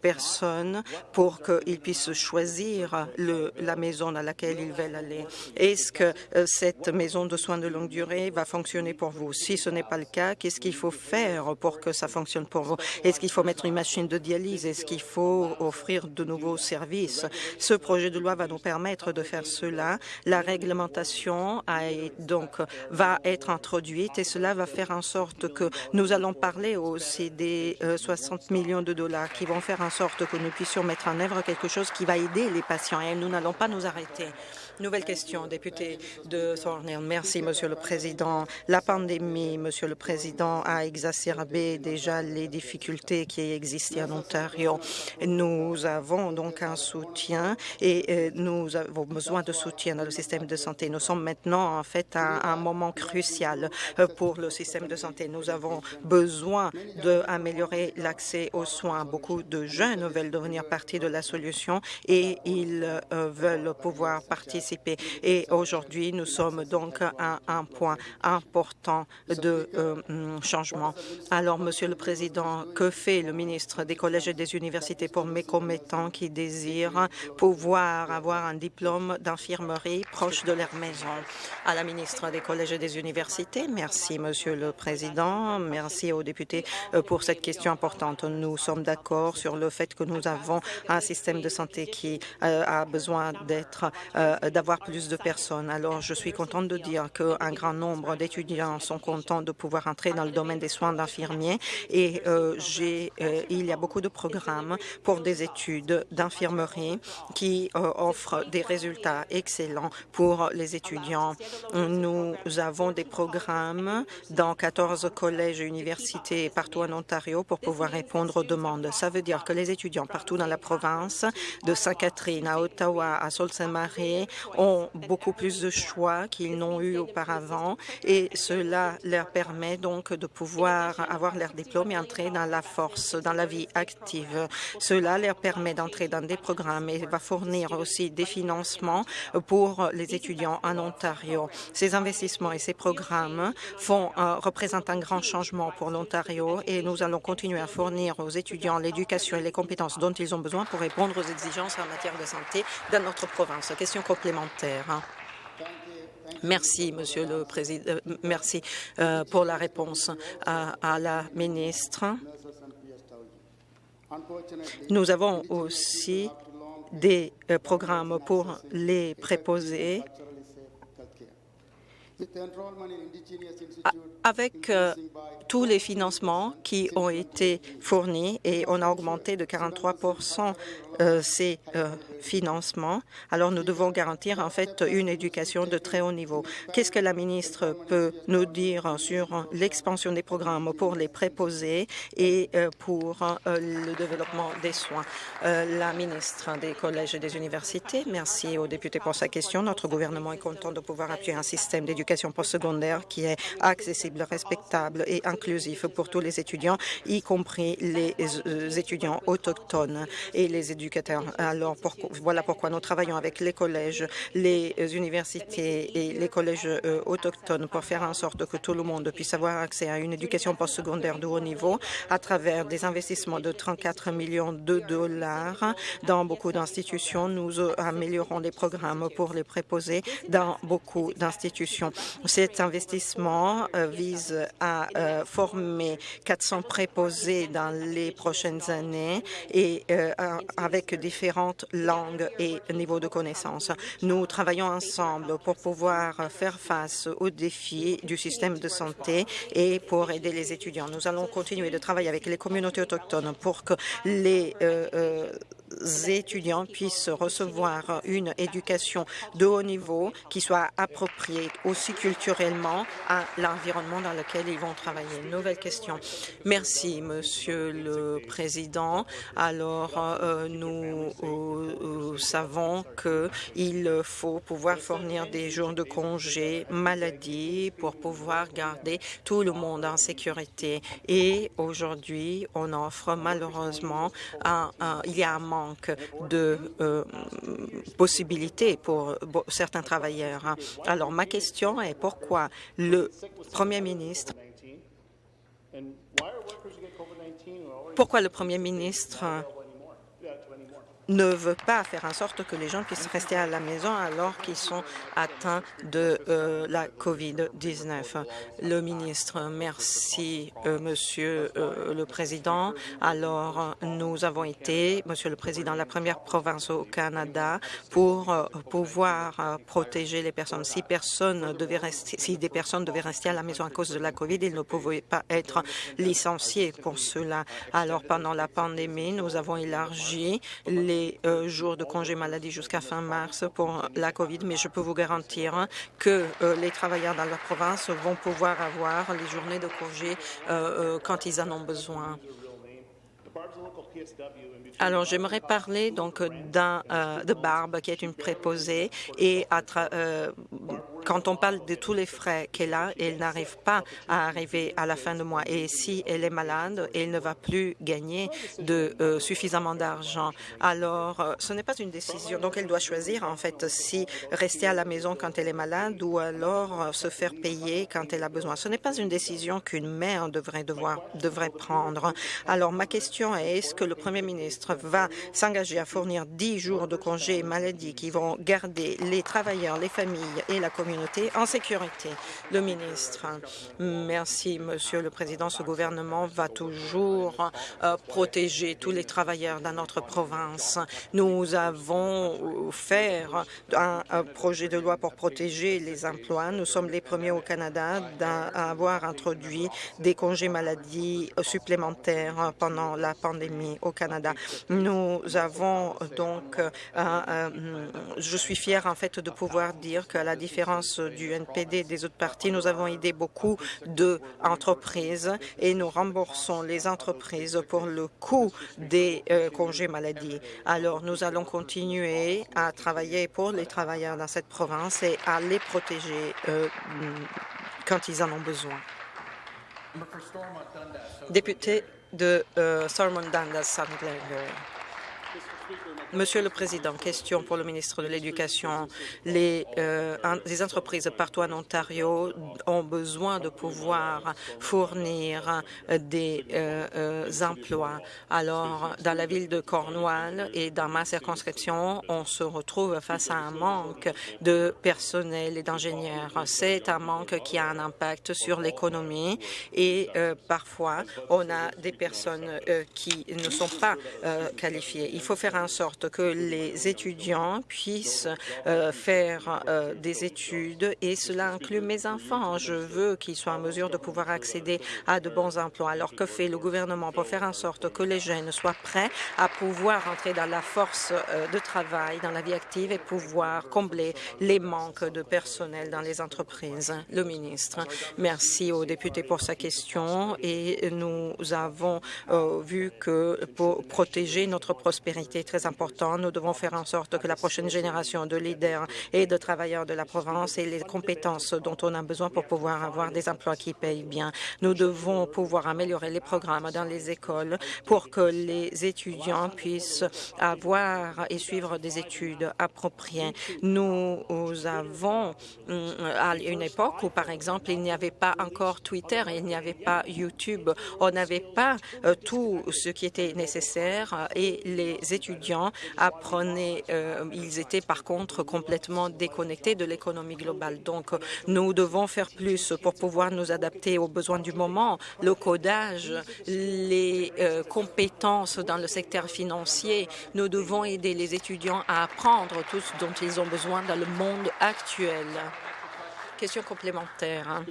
Speaker 2: personnes pour qu'ils puissent choisir le, la maison dans laquelle ils veulent aller. Est-ce que cette cette maison de soins de longue durée va fonctionner pour vous. Si ce n'est pas le cas, qu'est-ce qu'il faut faire pour que ça fonctionne pour vous? Est-ce qu'il faut mettre une machine de dialyse? Est-ce qu'il faut offrir de nouveaux services? Ce projet de loi va nous permettre de faire cela. La réglementation va être introduite et cela va faire en sorte que nous allons parler aussi des 60 millions de dollars qui vont faire en sorte que nous puissions mettre en œuvre quelque chose qui va aider les patients et nous n'allons pas nous arrêter. Nouvelle question, député de Thornhill. Merci, Monsieur le Président. La pandémie, Monsieur le Président, a exacerbé déjà les difficultés qui existaient en Ontario. Nous avons donc un soutien et euh, nous avons besoin de soutien dans le système de santé. Nous sommes maintenant en fait à un moment crucial euh, pour le système de santé. Nous avons besoin d'améliorer l'accès aux soins. Beaucoup de jeunes veulent devenir partie de la solution et ils euh, veulent pouvoir participer et aujourd'hui, nous sommes donc à un point important de euh, mm, changement. Alors, Monsieur le Président, que fait le ministre des collèges et des universités pour mes commettants qui désirent pouvoir avoir un diplôme d'infirmerie proche de leur maison? À la ministre des collèges et des universités, merci, Monsieur le Président. Merci aux députés euh, pour cette question importante. Nous sommes d'accord sur le fait que nous avons un système de santé qui euh, a besoin d'être d'avoir plus de personnes. Alors, je suis contente de dire qu'un grand nombre d'étudiants sont contents de pouvoir entrer dans le domaine des soins d'infirmiers et euh, euh, il y a beaucoup de programmes pour des études d'infirmerie qui euh, offrent des résultats excellents pour les étudiants. Nous avons des programmes dans 14 collèges et universités partout en Ontario pour pouvoir répondre aux demandes. Ça veut dire que les étudiants partout dans la province, de Sainte-Catherine à Ottawa, à Sault-Saint-Marie, ont beaucoup plus de choix qu'ils n'ont eu auparavant et cela leur permet donc de pouvoir avoir leur diplôme et entrer dans la force, dans la vie active. Cela leur permet d'entrer dans des programmes et va fournir aussi des financements pour les étudiants en Ontario. Ces investissements et ces programmes font, euh, représentent un grand changement pour l'Ontario et nous allons continuer à fournir aux étudiants l'éducation et les compétences dont ils ont besoin pour répondre aux exigences en matière de santé dans notre province. Question complémentaire. Merci, Monsieur le Président. Euh, merci euh, pour la réponse à, à la ministre. Nous avons aussi des euh, programmes pour les préposés avec euh, tous les financements qui ont été fournis et on a augmenté de 43 euh, ces euh, financements, alors nous devons garantir en fait une éducation de très haut niveau. Qu'est-ce que la ministre peut nous dire sur l'expansion des programmes pour les préposés et pour le développement des soins? La ministre des collèges et des universités, merci aux députés pour sa question. Notre gouvernement est content de pouvoir appuyer un système d'éducation postsecondaire qui est accessible, respectable et inclusif pour tous les étudiants, y compris les euh, étudiants autochtones et les éducateurs. Alors, voilà pourquoi nous travaillons avec les collèges, les universités et les collèges euh, autochtones pour faire en sorte que tout le monde puisse avoir accès à une éducation postsecondaire de haut niveau à travers des investissements de 34 millions de dollars dans beaucoup d'institutions. Nous améliorons les programmes pour les préposés dans beaucoup d'institutions. Cet investissement euh, vise à euh, former 400 préposés dans les prochaines années et euh, avec différentes langues et niveaux de connaissances. Nous travaillons ensemble pour pouvoir faire face aux défis du système de santé et pour aider les étudiants. Nous allons continuer de travailler avec les communautés autochtones pour que les étudiants puissent recevoir une éducation de haut niveau qui soit appropriée aussi culturellement à l'environnement dans lequel ils vont travailler. Nouvelle question. Merci, Monsieur le Président. Alors, euh, nous euh, savons qu'il faut pouvoir fournir des jours de congé maladie pour pouvoir garder tout le monde en sécurité. Et aujourd'hui, on offre malheureusement un, il y a un manque de euh, possibilités pour certains travailleurs. Alors, ma question est pourquoi le Premier ministre pourquoi le Premier ministre ne veut pas faire en sorte que les gens puissent rester à la maison alors qu'ils sont atteints de euh, la COVID-19. Le ministre, merci, euh, Monsieur euh, le Président. Alors, nous avons été, Monsieur le Président, la première province au Canada pour pouvoir protéger les personnes. Si, si des personnes devaient rester à la maison à cause de la COVID, ils ne pouvaient pas être licenciés pour cela. Alors, pendant la pandémie, nous avons élargi les euh, jours de congé maladie jusqu'à fin mars pour la COVID, mais je peux vous garantir que euh, les travailleurs dans leur province vont pouvoir avoir les journées de congé euh, quand ils en ont besoin. Alors, j'aimerais parler donc de Barbe qui est une préposée et à quand on parle de tous les frais qu'elle a, elle n'arrive pas à arriver à la fin du mois. Et si elle est malade, elle ne va plus gagner de euh, suffisamment d'argent. Alors, euh, ce n'est pas une décision. Donc, elle doit choisir, en fait, si rester à la maison quand elle est malade ou alors euh, se faire payer quand elle a besoin. Ce n'est pas une décision qu'une mère devrait, devoir, devrait prendre. Alors, ma question est, est-ce que le Premier ministre va s'engager à fournir 10 jours de congé maladie qui vont garder les travailleurs, les familles et la communauté en sécurité. Le ministre, merci, Monsieur le Président. Ce gouvernement va toujours euh, protéger tous les travailleurs dans notre province. Nous avons fait un, projet de loi pour protéger les emplois. Nous sommes les premiers au Canada à avoir introduit des congés maladie supplémentaires pendant la pandémie au Canada. Nous avons donc, euh, je suis fière en fait de pouvoir dire que la différence du NPD et des autres partis, nous avons aidé beaucoup d'entreprises et nous remboursons les entreprises pour le coût des euh, congés maladie. Alors, nous allons continuer à travailler pour les travailleurs dans cette province et à les protéger euh, quand ils en ont besoin. Député de euh, Dundas, Monsieur le Président, question pour le ministre de l'Éducation. Les, euh, les, entreprises partout en Ontario ont besoin de pouvoir fournir des euh, euh, emplois. Alors, dans la ville de Cornwall et dans ma circonscription, on se retrouve face à un manque de personnel et d'ingénieurs. C'est un manque qui a un impact sur l'économie et parfois, on a des personnes qui ne sont pas qualifiées. Il faut faire en sorte que les étudiants puissent euh, faire euh, des études et cela inclut mes enfants. Je veux qu'ils soient en mesure de pouvoir accéder à de bons emplois. Alors que fait le gouvernement pour faire en sorte que les jeunes soient prêts à pouvoir entrer dans la force euh, de travail, dans la vie active et pouvoir combler les manques de personnel dans les entreprises? Le ministre. Merci aux députés pour sa question et nous avons vu que pour protéger notre prospérité très important nous devons faire en sorte que la prochaine génération de leaders et de travailleurs de la province ait les compétences dont on a besoin pour pouvoir avoir des emplois qui payent bien. Nous devons pouvoir améliorer les programmes dans les écoles pour que les étudiants puissent avoir et suivre des études appropriées. Nous avons hum, une époque où, par exemple, il n'y avait pas encore Twitter, il n'y avait pas YouTube, on n'avait pas euh, tout ce qui était nécessaire et les étudiants apprenaient, euh, ils étaient par contre complètement déconnectés de l'économie globale. Donc, nous devons faire plus pour pouvoir nous adapter aux besoins du moment, le codage, les euh, compétences dans le secteur financier. Nous devons aider les étudiants à apprendre tout ce dont ils ont besoin dans le monde actuel. Question complémentaire.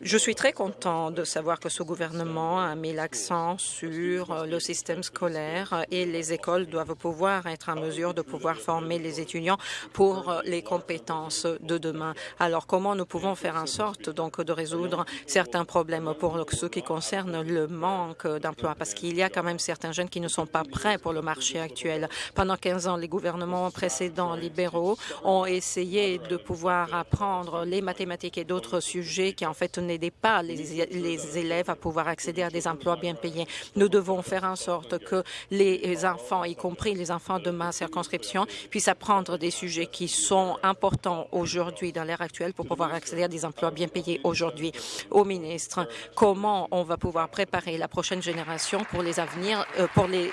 Speaker 2: Je suis très content de savoir que ce gouvernement a mis l'accent sur euh, le système scolaire et les écoles doivent pouvoir être en mesure de pouvoir former les étudiants pour euh, les compétences de demain. Alors, comment nous pouvons faire en sorte donc de résoudre certains problèmes pour ce qui concerne le manque d'emplois? Parce qu'il y a quand même certains jeunes qui ne sont pas prêts pour le marché actuel. Pendant 15 ans, les gouvernements précédents libéraux ont essayé de pouvoir apprendre les mathématiques et d'autres sujets qui en fait n'aidez pas les, élèves à pouvoir accéder à des emplois bien payés. Nous devons faire en sorte que les enfants, y compris les enfants de ma circonscription, puissent apprendre des sujets qui sont importants aujourd'hui dans l'ère actuelle pour pouvoir accéder à des emplois bien payés aujourd'hui. Au ministre, comment on va pouvoir préparer la prochaine génération pour les avenirs, euh, pour les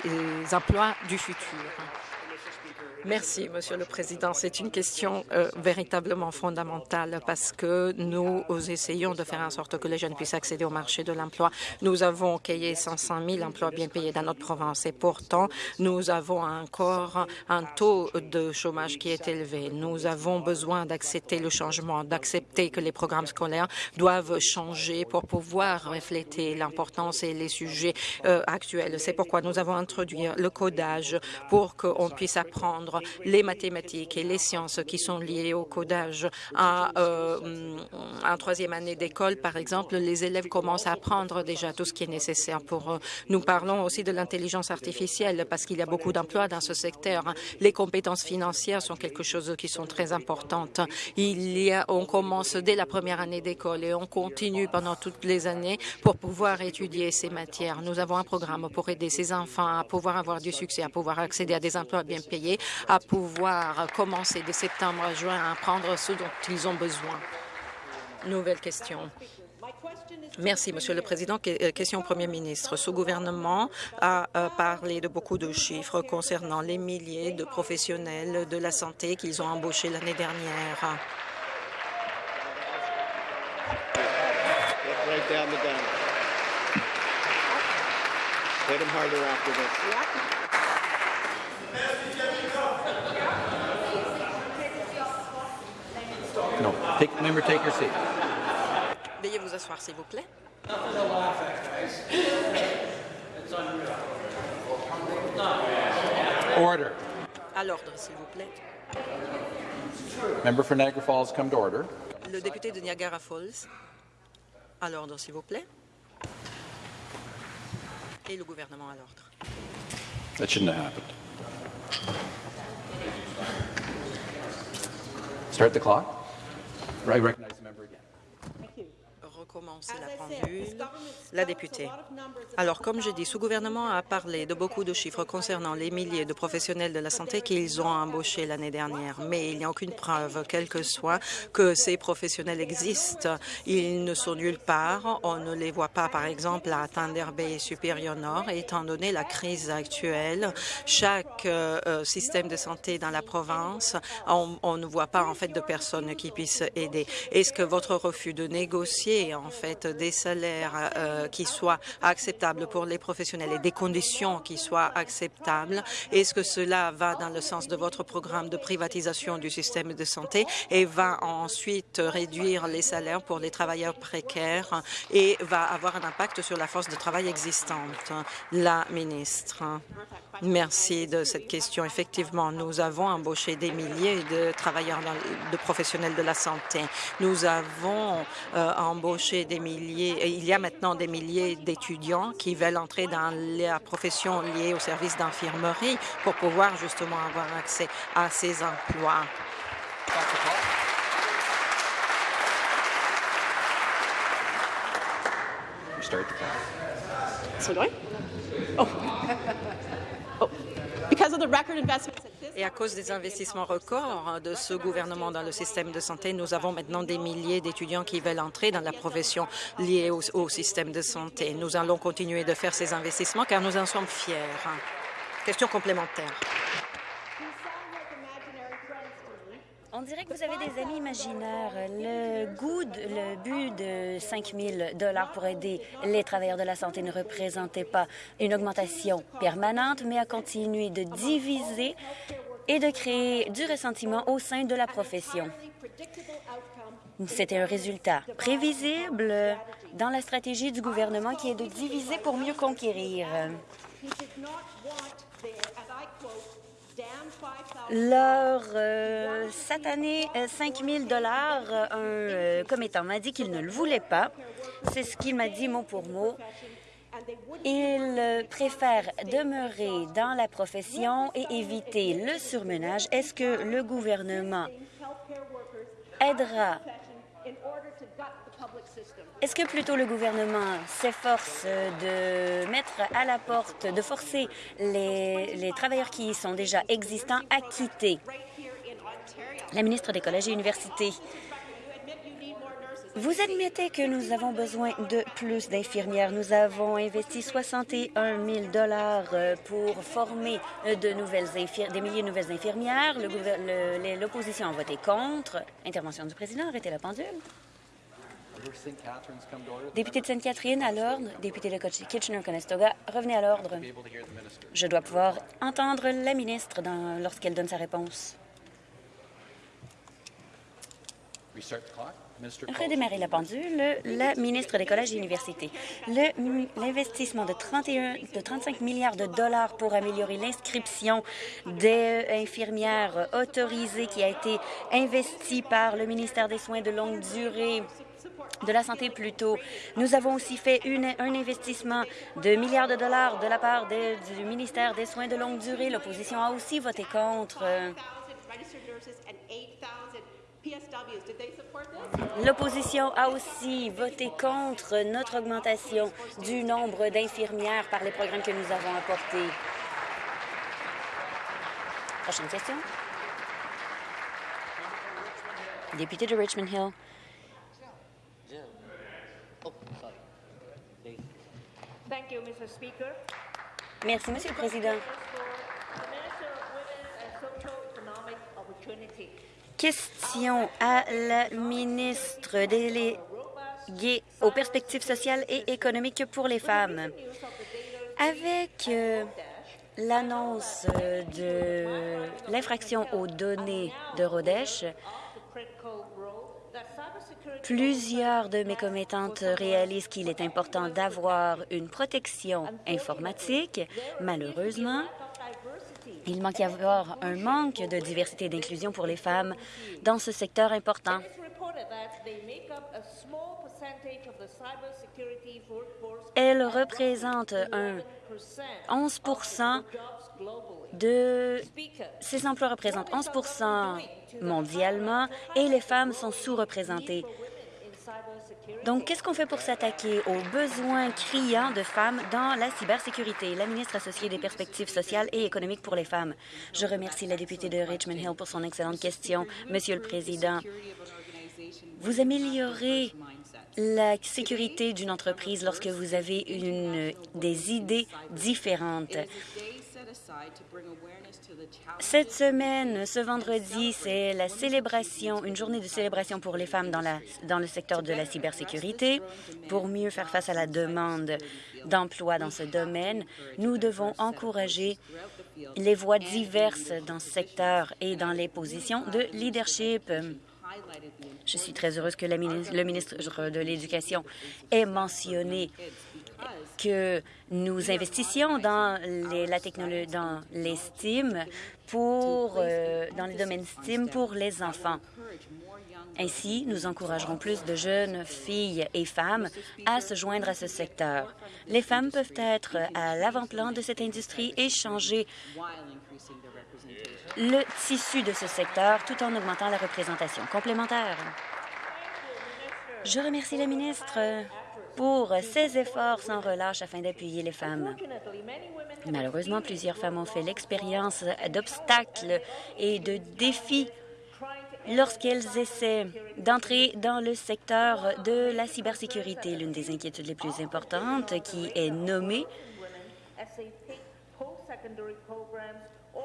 Speaker 2: emplois du futur? Merci, Monsieur le Président. C'est une question euh, véritablement fondamentale parce que nous essayons de faire en sorte que les jeunes puissent accéder au marché de l'emploi. Nous avons créé 500 000 emplois bien payés dans notre province et pourtant, nous avons encore un taux de chômage qui est élevé. Nous avons besoin d'accepter le changement, d'accepter que les programmes scolaires doivent changer pour pouvoir refléter l'importance et les sujets euh, actuels. C'est pourquoi nous avons introduit le codage pour qu'on puisse apprendre les mathématiques et les sciences qui sont liées au codage. À, euh, en troisième année d'école, par exemple, les élèves commencent à apprendre déjà tout ce qui est nécessaire pour eux. Nous parlons aussi de l'intelligence artificielle parce qu'il y a beaucoup d'emplois dans ce secteur. Les compétences financières sont quelque chose qui sont très importantes. Il y a, on commence dès la première année d'école et on continue pendant toutes les années pour pouvoir étudier ces matières. Nous avons un programme pour aider ces enfants à pouvoir avoir du succès, à pouvoir accéder à des emplois bien payés, à pouvoir commencer de septembre à juin à apprendre ce dont ils ont besoin. Nouvelle question. Merci, Monsieur le Président. Euh, question au Premier ministre. Ce gouvernement a euh, parlé de beaucoup de chiffres concernant les milliers de professionnels de la santé qu'ils ont embauchés l'année dernière.
Speaker 4: Take, member, take your seat.
Speaker 2: Veuillez vous asseoir, s'il vous plaît.
Speaker 4: Order.
Speaker 2: À l'ordre, s'il vous plaît.
Speaker 4: Member for Niagara Falls, come to order.
Speaker 2: Le député de Niagara Falls. À l'ordre, s'il vous plaît. Et le gouvernement à l'ordre.
Speaker 4: That shouldn't have happened. Start the clock. I recognize the member again.
Speaker 2: Recommencer la pendule. La députée. Alors, comme je dis, ce gouvernement a parlé de beaucoup de chiffres concernant les milliers de professionnels de la santé qu'ils ont embauchés l'année dernière, mais il n'y a aucune preuve, quelle que soit, que ces professionnels existent. Ils ne sont nulle part. On ne les voit pas, par exemple, à Thunder Bay et Superior Nord, étant donné la crise actuelle. Chaque euh, euh, système de santé dans la province, on, on ne voit pas, en fait, de personnes qui puissent aider. Est-ce que votre refus de négocier, en fait, des salaires euh, qui soient acceptables pour les professionnels et des conditions qui soient acceptables. Est-ce que cela va dans le sens de votre programme de privatisation du système de santé et va ensuite réduire les salaires pour les travailleurs précaires et va avoir un impact sur la force de travail existante? La ministre. Merci de cette question. Effectivement, nous avons embauché des milliers de travailleurs, de professionnels de la santé. Nous avons euh, embauché des milliers, et il y a maintenant des milliers d'étudiants qui veulent entrer dans la profession liée au service d'infirmerie pour pouvoir justement avoir accès à ces emplois.
Speaker 5: C'est vrai? Oh.
Speaker 2: Et à cause des investissements records de ce gouvernement dans le système de santé, nous avons maintenant des milliers d'étudiants qui veulent entrer dans la profession liée au, au, système de santé. Nous allons continuer de faire ces investissements car nous en sommes fiers. Question complémentaire.
Speaker 6: On dirait que vous avez des amis imaginaires. Le, goût le but de 5 000 pour aider les travailleurs de la santé ne représentait pas une augmentation permanente, mais a continué de diviser et de créer du ressentiment au sein de la profession. C'était un résultat prévisible dans la stratégie du gouvernement qui est de diviser pour mieux conquérir. Leur euh, satané 5 000 dollars, un euh, commettant m'a dit qu'il ne le voulait pas. C'est ce qu'il m'a dit mot pour mot. Il préfère demeurer dans la profession et éviter le surmenage. Est-ce que le gouvernement aidera Est-ce que plutôt le gouvernement s'efforce de mettre à la porte, de forcer les, travailleurs qui sont déjà existants à quitter? La ministre des Collèges et Universités. Vous admettez que nous avons besoin de plus d'infirmières. Nous avons investi 61 000 euh, pour former nouvelles des milliers de nouvelles infirmières. L'opposition a voté contre. Intervention du président. Arrêtez la pendule. Député de Sainte-Catherine, à l'ordre. Député de Kitchener-Conestoga, revenez à l'ordre. Je dois pouvoir entendre la ministre lorsqu'elle donne sa réponse. Redémarrer la pendule, la ministre des Collèges et Universités. L'investissement de, 31, de 35 milliards de dollars pour améliorer l'inscription des infirmières autorisées qui a été investi par le ministère des Soins de longue durée de la santé plutôt. Nous avons aussi fait un investissement de milliards de dollars de la part du ministère des Soins de longue durée. L'opposition a aussi voté contre. L'opposition a aussi voté contre notre augmentation du nombre d'infirmières par les programmes que nous avons apportés. Prochaine question. Député de Richmond Hill. Merci, Monsieur le Président. Question à la ministre déléguée aux perspectives sociales et économiques pour les femmes. Avec euh, l'annonce de l'infraction aux données de Rodèche, Plusieurs de mes commettantes réalisent qu'il est important d'avoir une protection informatique. Malheureusement, il manque y avoir un manque de diversité et d'inclusion pour les femmes dans ce secteur important. Elles représentent un 11% de ces emplois représentent 11% mondialement et les femmes sont sous-représentées. Donc, qu'est-ce qu'on fait pour s'attaquer aux besoins criants de femmes dans la cybersécurité? La ministre associée des perspectives sociales et économiques pour les femmes. Je remercie la députée de Richmond Hill pour son excellente question. Monsieur le Président, vous améliorez la sécurité d'une entreprise lorsque vous avez des idées différentes. Cette semaine, ce vendredi, c'est la célébration, une journée de célébration pour les femmes dans, le secteur de la cybersécurité. Pour mieux faire face à la demande d'emploi dans ce domaine, nous devons encourager les voies diverses dans ce secteur et dans les positions de leadership. Je suis très heureuse que le ministre de l'Éducation ait mentionné que nous investissions dans les, la technologie, dans les STEAM pour, euh, dans les domaines STEAM pour les enfants. Ainsi, nous encouragerons plus de jeunes filles et femmes à se joindre à ce secteur. Les femmes peuvent être à l'avant-plan de cette industrie et changer le tissu de ce secteur tout en augmentant la représentation complémentaire. Je remercie la ministre pour ses efforts sans relâche afin d'appuyer les femmes. Malheureusement, plusieurs femmes ont fait l'expérience d'obstacles et de défis lorsqu'elles essaient d'entrer dans le secteur de la cybersécurité. L'une des inquiétudes les plus importantes qui est nommée,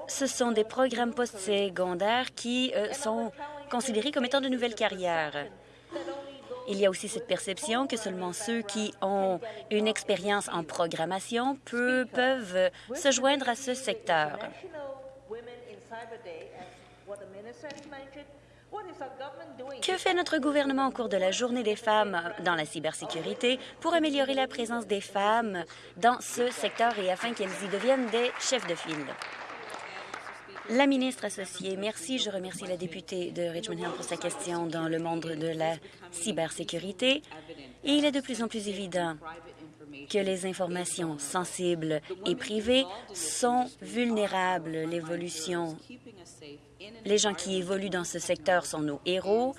Speaker 6: ce sont des programmes postsecondaires qui euh, sont considérés comme étant de nouvelles carrières. Il y a aussi cette perception que seulement ceux qui ont une expérience en programmation peuvent se joindre à ce secteur. Que fait notre gouvernement au cours de la Journée des femmes dans la cybersécurité pour améliorer la présence des femmes dans ce secteur et afin qu'elles y deviennent des chefs de file? La ministre associée, merci. Je remercie la députée de Richmond Hill pour sa question dans le monde de la cybersécurité. Il est de plus en plus évident que les informations sensibles et privées sont vulnérables. L'évolution, les gens qui évoluent dans ce secteur sont nos héros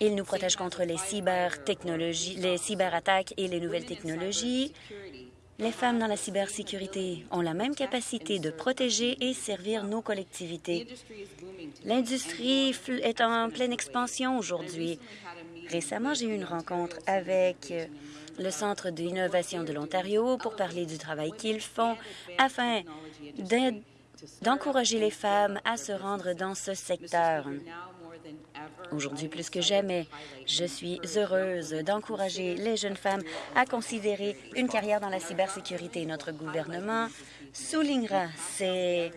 Speaker 6: Il nous protège contre les cybertechnologies, les cyberattaques et les nouvelles technologies. Les femmes dans la cybersécurité ont la même capacité de protéger et servir nos collectivités. L'industrie est en pleine expansion aujourd'hui. Récemment, j'ai eu une rencontre avec le Centre d'innovation de l'Ontario pour parler du travail qu'ils font afin d'encourager les femmes à se rendre dans ce secteur. Aujourd'hui, plus que jamais, je suis heureuse d'encourager les jeunes femmes à considérer une carrière dans la cybersécurité. Notre gouvernement soulignera ces,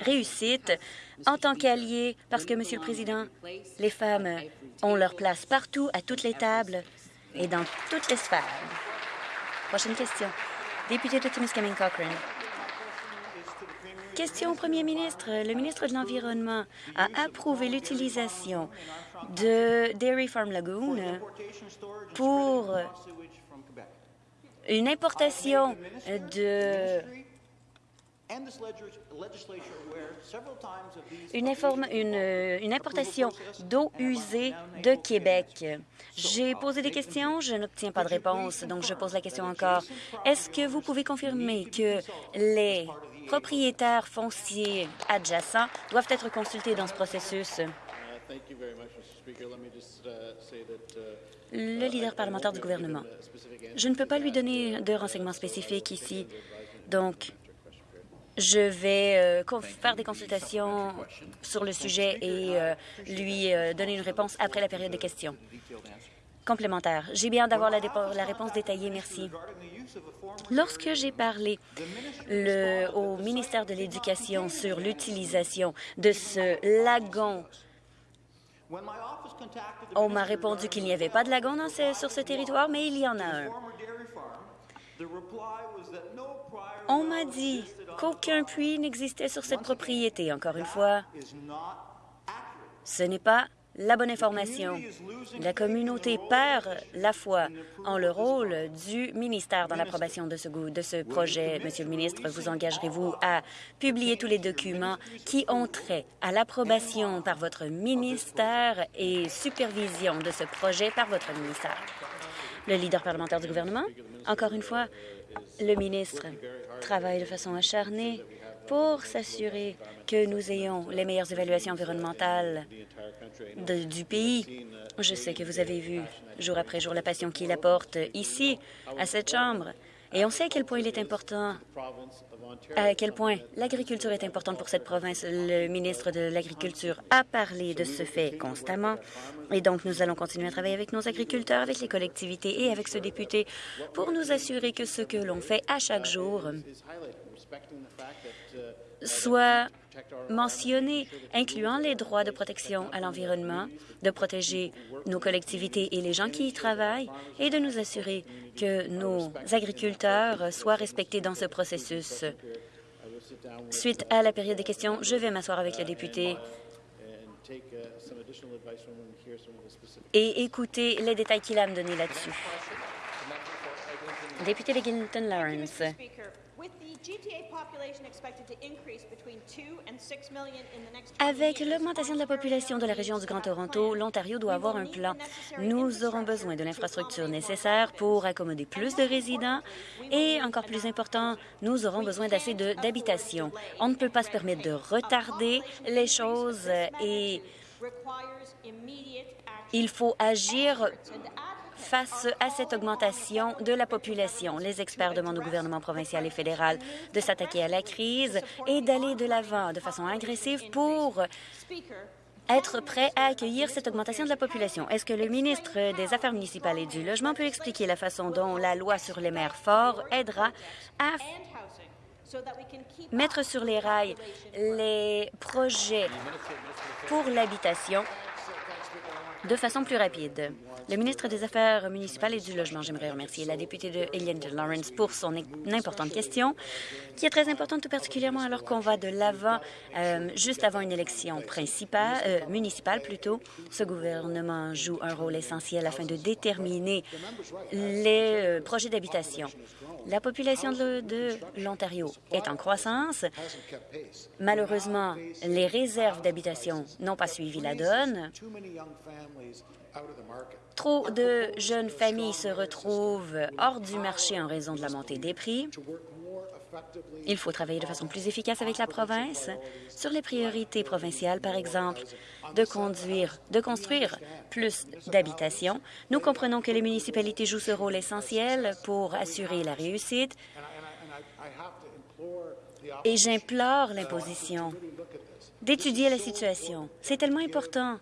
Speaker 6: réussites en tant qu'alliés parce que, Monsieur le Président, les femmes ont leur place partout, à toutes les tables et dans toutes les sphères. Prochaine question. Député de Timiskaming Cochrane. Question au premier ministre. Le ministre de l'Environnement a approuvé l'utilisation de Dairy Farm Lagoon pour une importation de une, une, importation d'eau usée de Québec. J'ai posé des questions, je n'obtiens pas de réponse, donc je pose la question encore. Est-ce que vous pouvez confirmer que les propriétaires fonciers adjacents doivent être consultés dans ce processus? Le leader parlementaire du gouvernement. Je ne peux pas lui donner de renseignements spécifiques ici, donc je vais euh, faire des consultations sur le sujet et euh, lui euh, donner une réponse après la période de questions. Complémentaire. J'ai bien d'avoir la, la, réponse détaillée, merci. Lorsque j'ai parlé au ministère de l'Éducation sur l'utilisation de ce lagon, on m'a répondu qu'il n'y avait pas de lagon sur ce territoire, mais il y en a un. On m'a dit qu'aucun puits n'existait sur cette propriété. Encore une fois, ce n'est pas la bonne information. La communauté perd la foi en le rôle du ministère dans l'approbation de ce, projet. Monsieur le ministre, vous engagerez-vous à publier tous les documents qui ont trait à l'approbation par votre ministère et supervision de ce projet par votre ministère? Le leader parlementaire du gouvernement, encore une fois, le ministre travaille de façon acharnée pour s'assurer que nous ayons les meilleures évaluations environnementales du pays. Je sais que vous avez vu jour après jour la passion qu'il apporte ici, à cette Chambre. Et on sait à quel point il est important, à quel point l'agriculture est importante pour cette province. Le ministre de l'Agriculture a parlé de ce fait constamment. Et donc, nous allons continuer à travailler avec nos agriculteurs, avec les collectivités et avec ce député pour nous assurer que ce que l'on fait à chaque jour soit mentionné, incluant les droits de protection à l'environnement, de protéger nos collectivités et les gens qui y travaillent et de nous assurer que nos agriculteurs soient respectés dans ce processus. Suite à la période des questions, je vais m'asseoir avec le député et écouter les détails qu'il a à me donner là-dessus. Député de Lawrence. Avec l'augmentation de la population de la région du Grand Toronto, l'Ontario doit avoir un plan. Nous aurons besoin de l'infrastructure nécessaire pour accommoder plus de résidents et, encore plus important, nous aurons besoin d'assez d'habitations. On ne peut pas se permettre de retarder les choses et il faut agir face à cette augmentation de la population. Les experts demandent au gouvernement provincial et fédéral de s'attaquer à la crise et d'aller de l'avant de façon agressive pour être prêt à accueillir cette augmentation de la population. Est-ce que le ministre des Affaires municipales et du Logement peut expliquer la façon dont la loi sur les maires forts aidera à mettre sur les rails les projets pour l'habitation de façon plus rapide. Le ministre des Affaires municipales et du Logement, j'aimerais remercier la députée de Eliane Lawrence pour son importante question, qui est très importante tout particulièrement alors qu'on va de l'avant, euh, juste avant une élection principale, euh, municipale plutôt. Ce gouvernement joue un rôle essentiel afin de déterminer les euh, projets d'habitation. La population de, de l'Ontario est en croissance. Malheureusement, les réserves d'habitation n'ont pas suivi la donne. Trop de jeunes familles se retrouvent hors du marché en raison de la montée des prix. Il faut travailler de façon plus efficace avec la province sur les priorités provinciales, par exemple, de, conduire, de construire plus d'habitations. Nous comprenons que les municipalités jouent ce rôle essentiel pour assurer la réussite. et j'implore l'imposition d'étudier la situation. C'est tellement important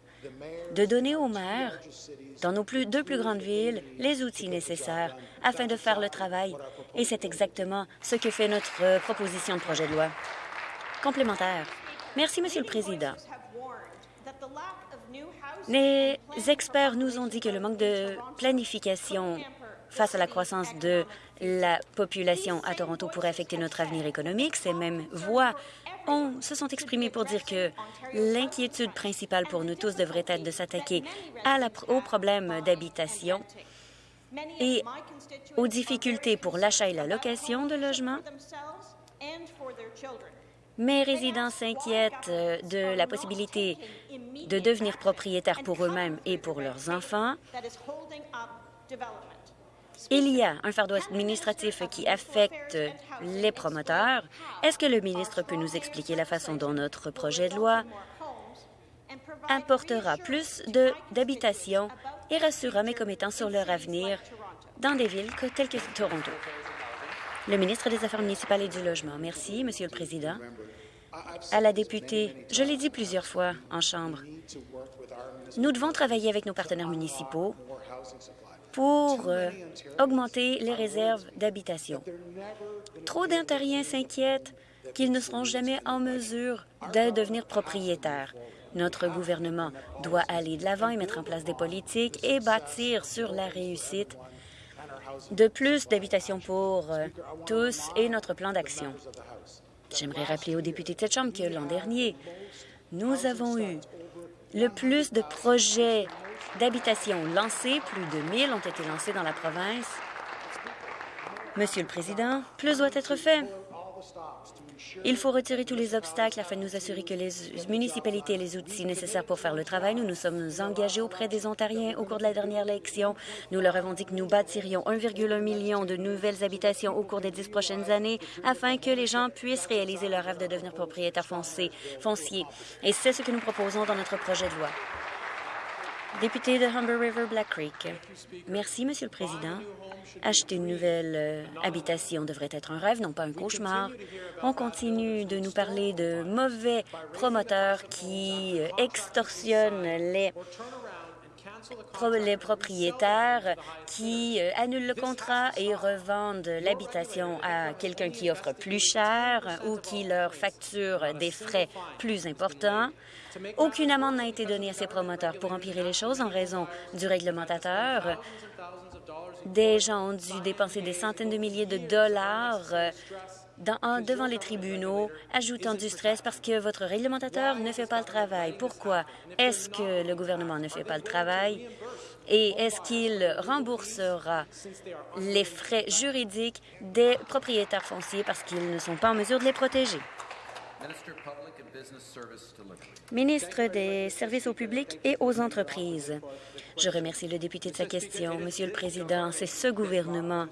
Speaker 6: de donner aux maires, dans nos deux plus grandes villes, les outils nécessaires afin de faire le travail. Et c'est exactement ce que fait notre proposition de projet de loi. Complémentaire. Merci, Monsieur le Président. Les experts nous ont dit que le manque de planification face à la croissance de la population à Toronto pourrait affecter notre avenir économique. Ces mêmes voix on se sont exprimés pour dire que l'inquiétude principale pour nous tous devrait être de s'attaquer aux problèmes d'habitation et aux difficultés pour l'achat et la location de logements. Mes résidents s'inquiètent euh, de la possibilité de devenir propriétaires pour eux-mêmes et pour leurs enfants. Il y a un fardeau administratif qui affecte les promoteurs. Est-ce que le ministre peut nous expliquer la façon dont notre projet de loi apportera plus d'habitations et rassurera mes commettants sur leur avenir dans des villes telles que Toronto? Le ministre des Affaires municipales et du Logement. Merci, Monsieur le Président. À la députée, je l'ai dit plusieurs fois en Chambre, nous devons travailler avec nos partenaires municipaux pour euh, augmenter les réserves d'habitation. Trop d'Ontariens s'inquiètent qu'ils ne seront jamais en mesure de devenir propriétaires. Notre gouvernement doit aller de l'avant et mettre en place des politiques et bâtir sur la réussite de plus d'habitations pour euh, tous et notre plan d'action. J'aimerais rappeler aux députés de cette Chambre que l'an dernier, nous avons eu le plus de projets d'habitations lancées. Plus de 1000 ont été lancées dans la province. Monsieur le Président, plus doit être fait. Il faut retirer tous les obstacles afin de nous assurer que les municipalités aient les outils nécessaires pour faire le travail. Nous nous sommes engagés auprès des Ontariens au cours de la dernière élection. Nous leur avons dit que nous bâtirions 1,1 million de nouvelles habitations au cours des dix prochaines années afin que les gens puissent réaliser leur rêve de devenir propriétaires fonciers. Et c'est ce que nous proposons dans notre projet de loi. Député de Humber River Black Creek. Merci, Monsieur le Président. Acheter une nouvelle euh, habitation devrait être un rêve, non pas un cauchemar. On continue de nous parler de mauvais promoteurs qui euh, extorsionnent les les propriétaires qui euh, annulent le contrat et revendent l'habitation à quelqu'un qui offre plus cher ou qui leur facture des frais plus importants. Aucune amende n'a été donnée à ces promoteurs pour empirer les choses en raison du réglementateur. Des gens ont dû dépenser des centaines de milliers de dollars devant les tribunaux, ajoutant du stress parce que votre réglementateur ne fait pas le travail. Pourquoi est-ce que le gouvernement ne fait pas le travail? Et est-ce qu'il remboursera les frais juridiques des propriétaires fonciers parce qu'ils ne sont pas en mesure de les protéger? Ministre des Services au public et aux entreprises. Je remercie le député de sa question. Monsieur le Président, c'est ce gouvernement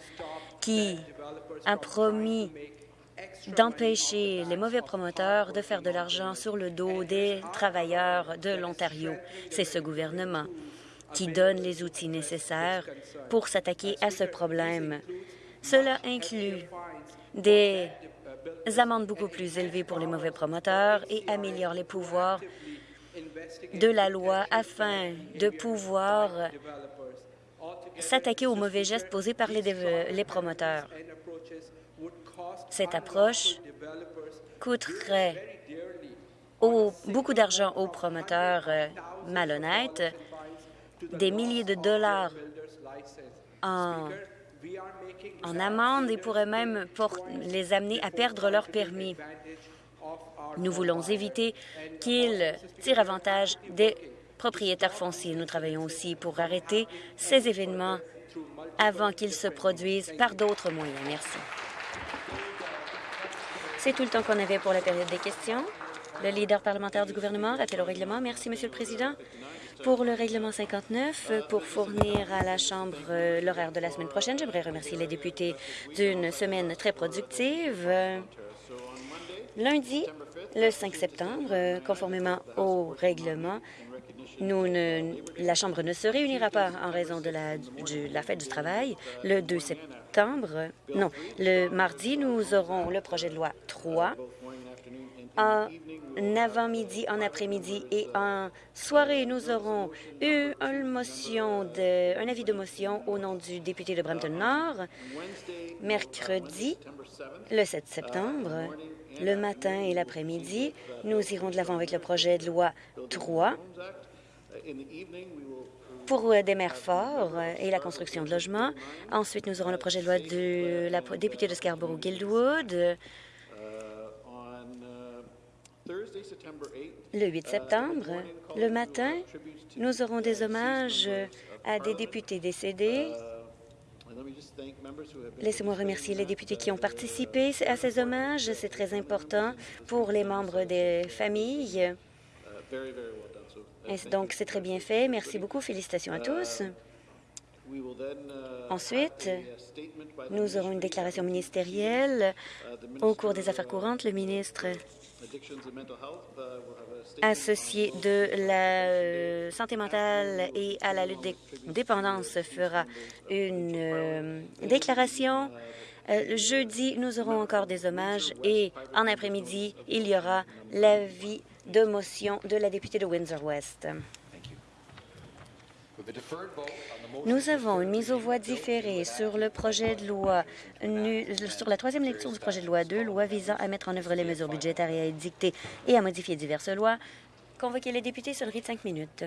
Speaker 6: qui a promis d'empêcher les mauvais promoteurs de faire de l'argent sur le dos des travailleurs de l'Ontario. C'est ce gouvernement qui donne les outils nécessaires pour s'attaquer à ce problème. Cela inclut des amendes beaucoup plus élevées pour les mauvais promoteurs et améliore les pouvoirs de la loi afin de pouvoir s'attaquer aux mauvais gestes posés par les, promoteurs. Cette approche coûterait beaucoup d'argent aux promoteurs euh, malhonnêtes des milliers de dollars en, en amende et pourrait même les amener à perdre leur permis. Nous voulons éviter qu'ils tirent avantage des propriétaires fonciers. Nous travaillons aussi pour arrêter ces événements avant qu'ils se produisent par d'autres moyens. Merci. C'est tout le temps qu'on avait pour la période des questions. Le leader parlementaire du gouvernement, rappel au règlement. Merci, Monsieur le Président. Pour le règlement 59, pour fournir à la Chambre euh, l'horaire de la semaine prochaine, j'aimerais remercier les députés d'une semaine très productive. Lundi, le 5 septembre, euh, conformément au règlement, la Chambre ne se réunira pas en raison de la, la fête du travail. Le 2 septembre, non, le mardi, nous aurons le projet de loi 3 en avant-midi, en après-midi et en soirée, nous aurons eu une motion de, un avis de motion au nom du député de Brampton-Nord. Mercredi, le 7 septembre, le matin et l'après-midi, nous irons de l'avant avec le projet de loi 3 pour des maires forts et la construction de logements. Ensuite, nous aurons le projet de loi de la députée de Scarborough-Guildwood le 8 septembre, le matin, nous aurons des hommages à des députés décédés. Laissez-moi remercier les députés qui ont participé à ces hommages. C'est très important pour les membres des familles. Et donc, c'est très bien fait. Merci beaucoup. Félicitations à tous. Ensuite, nous aurons une déclaration ministérielle. Au cours des affaires courantes, le ministre associé de la euh, santé mentale et à la lutte des dépendances fera une euh, déclaration. Euh, jeudi, nous aurons encore des hommages et en après-midi, il y aura l'avis de motion de la députée de Windsor-West. Nous avons une mise aux voix différée sur le projet de loi, sur la troisième lecture du projet de loi 2, loi visant à mettre en œuvre les mesures budgétaires et à édicter et à modifier diverses lois. Convoquer les députés, sonnerie de cinq minutes.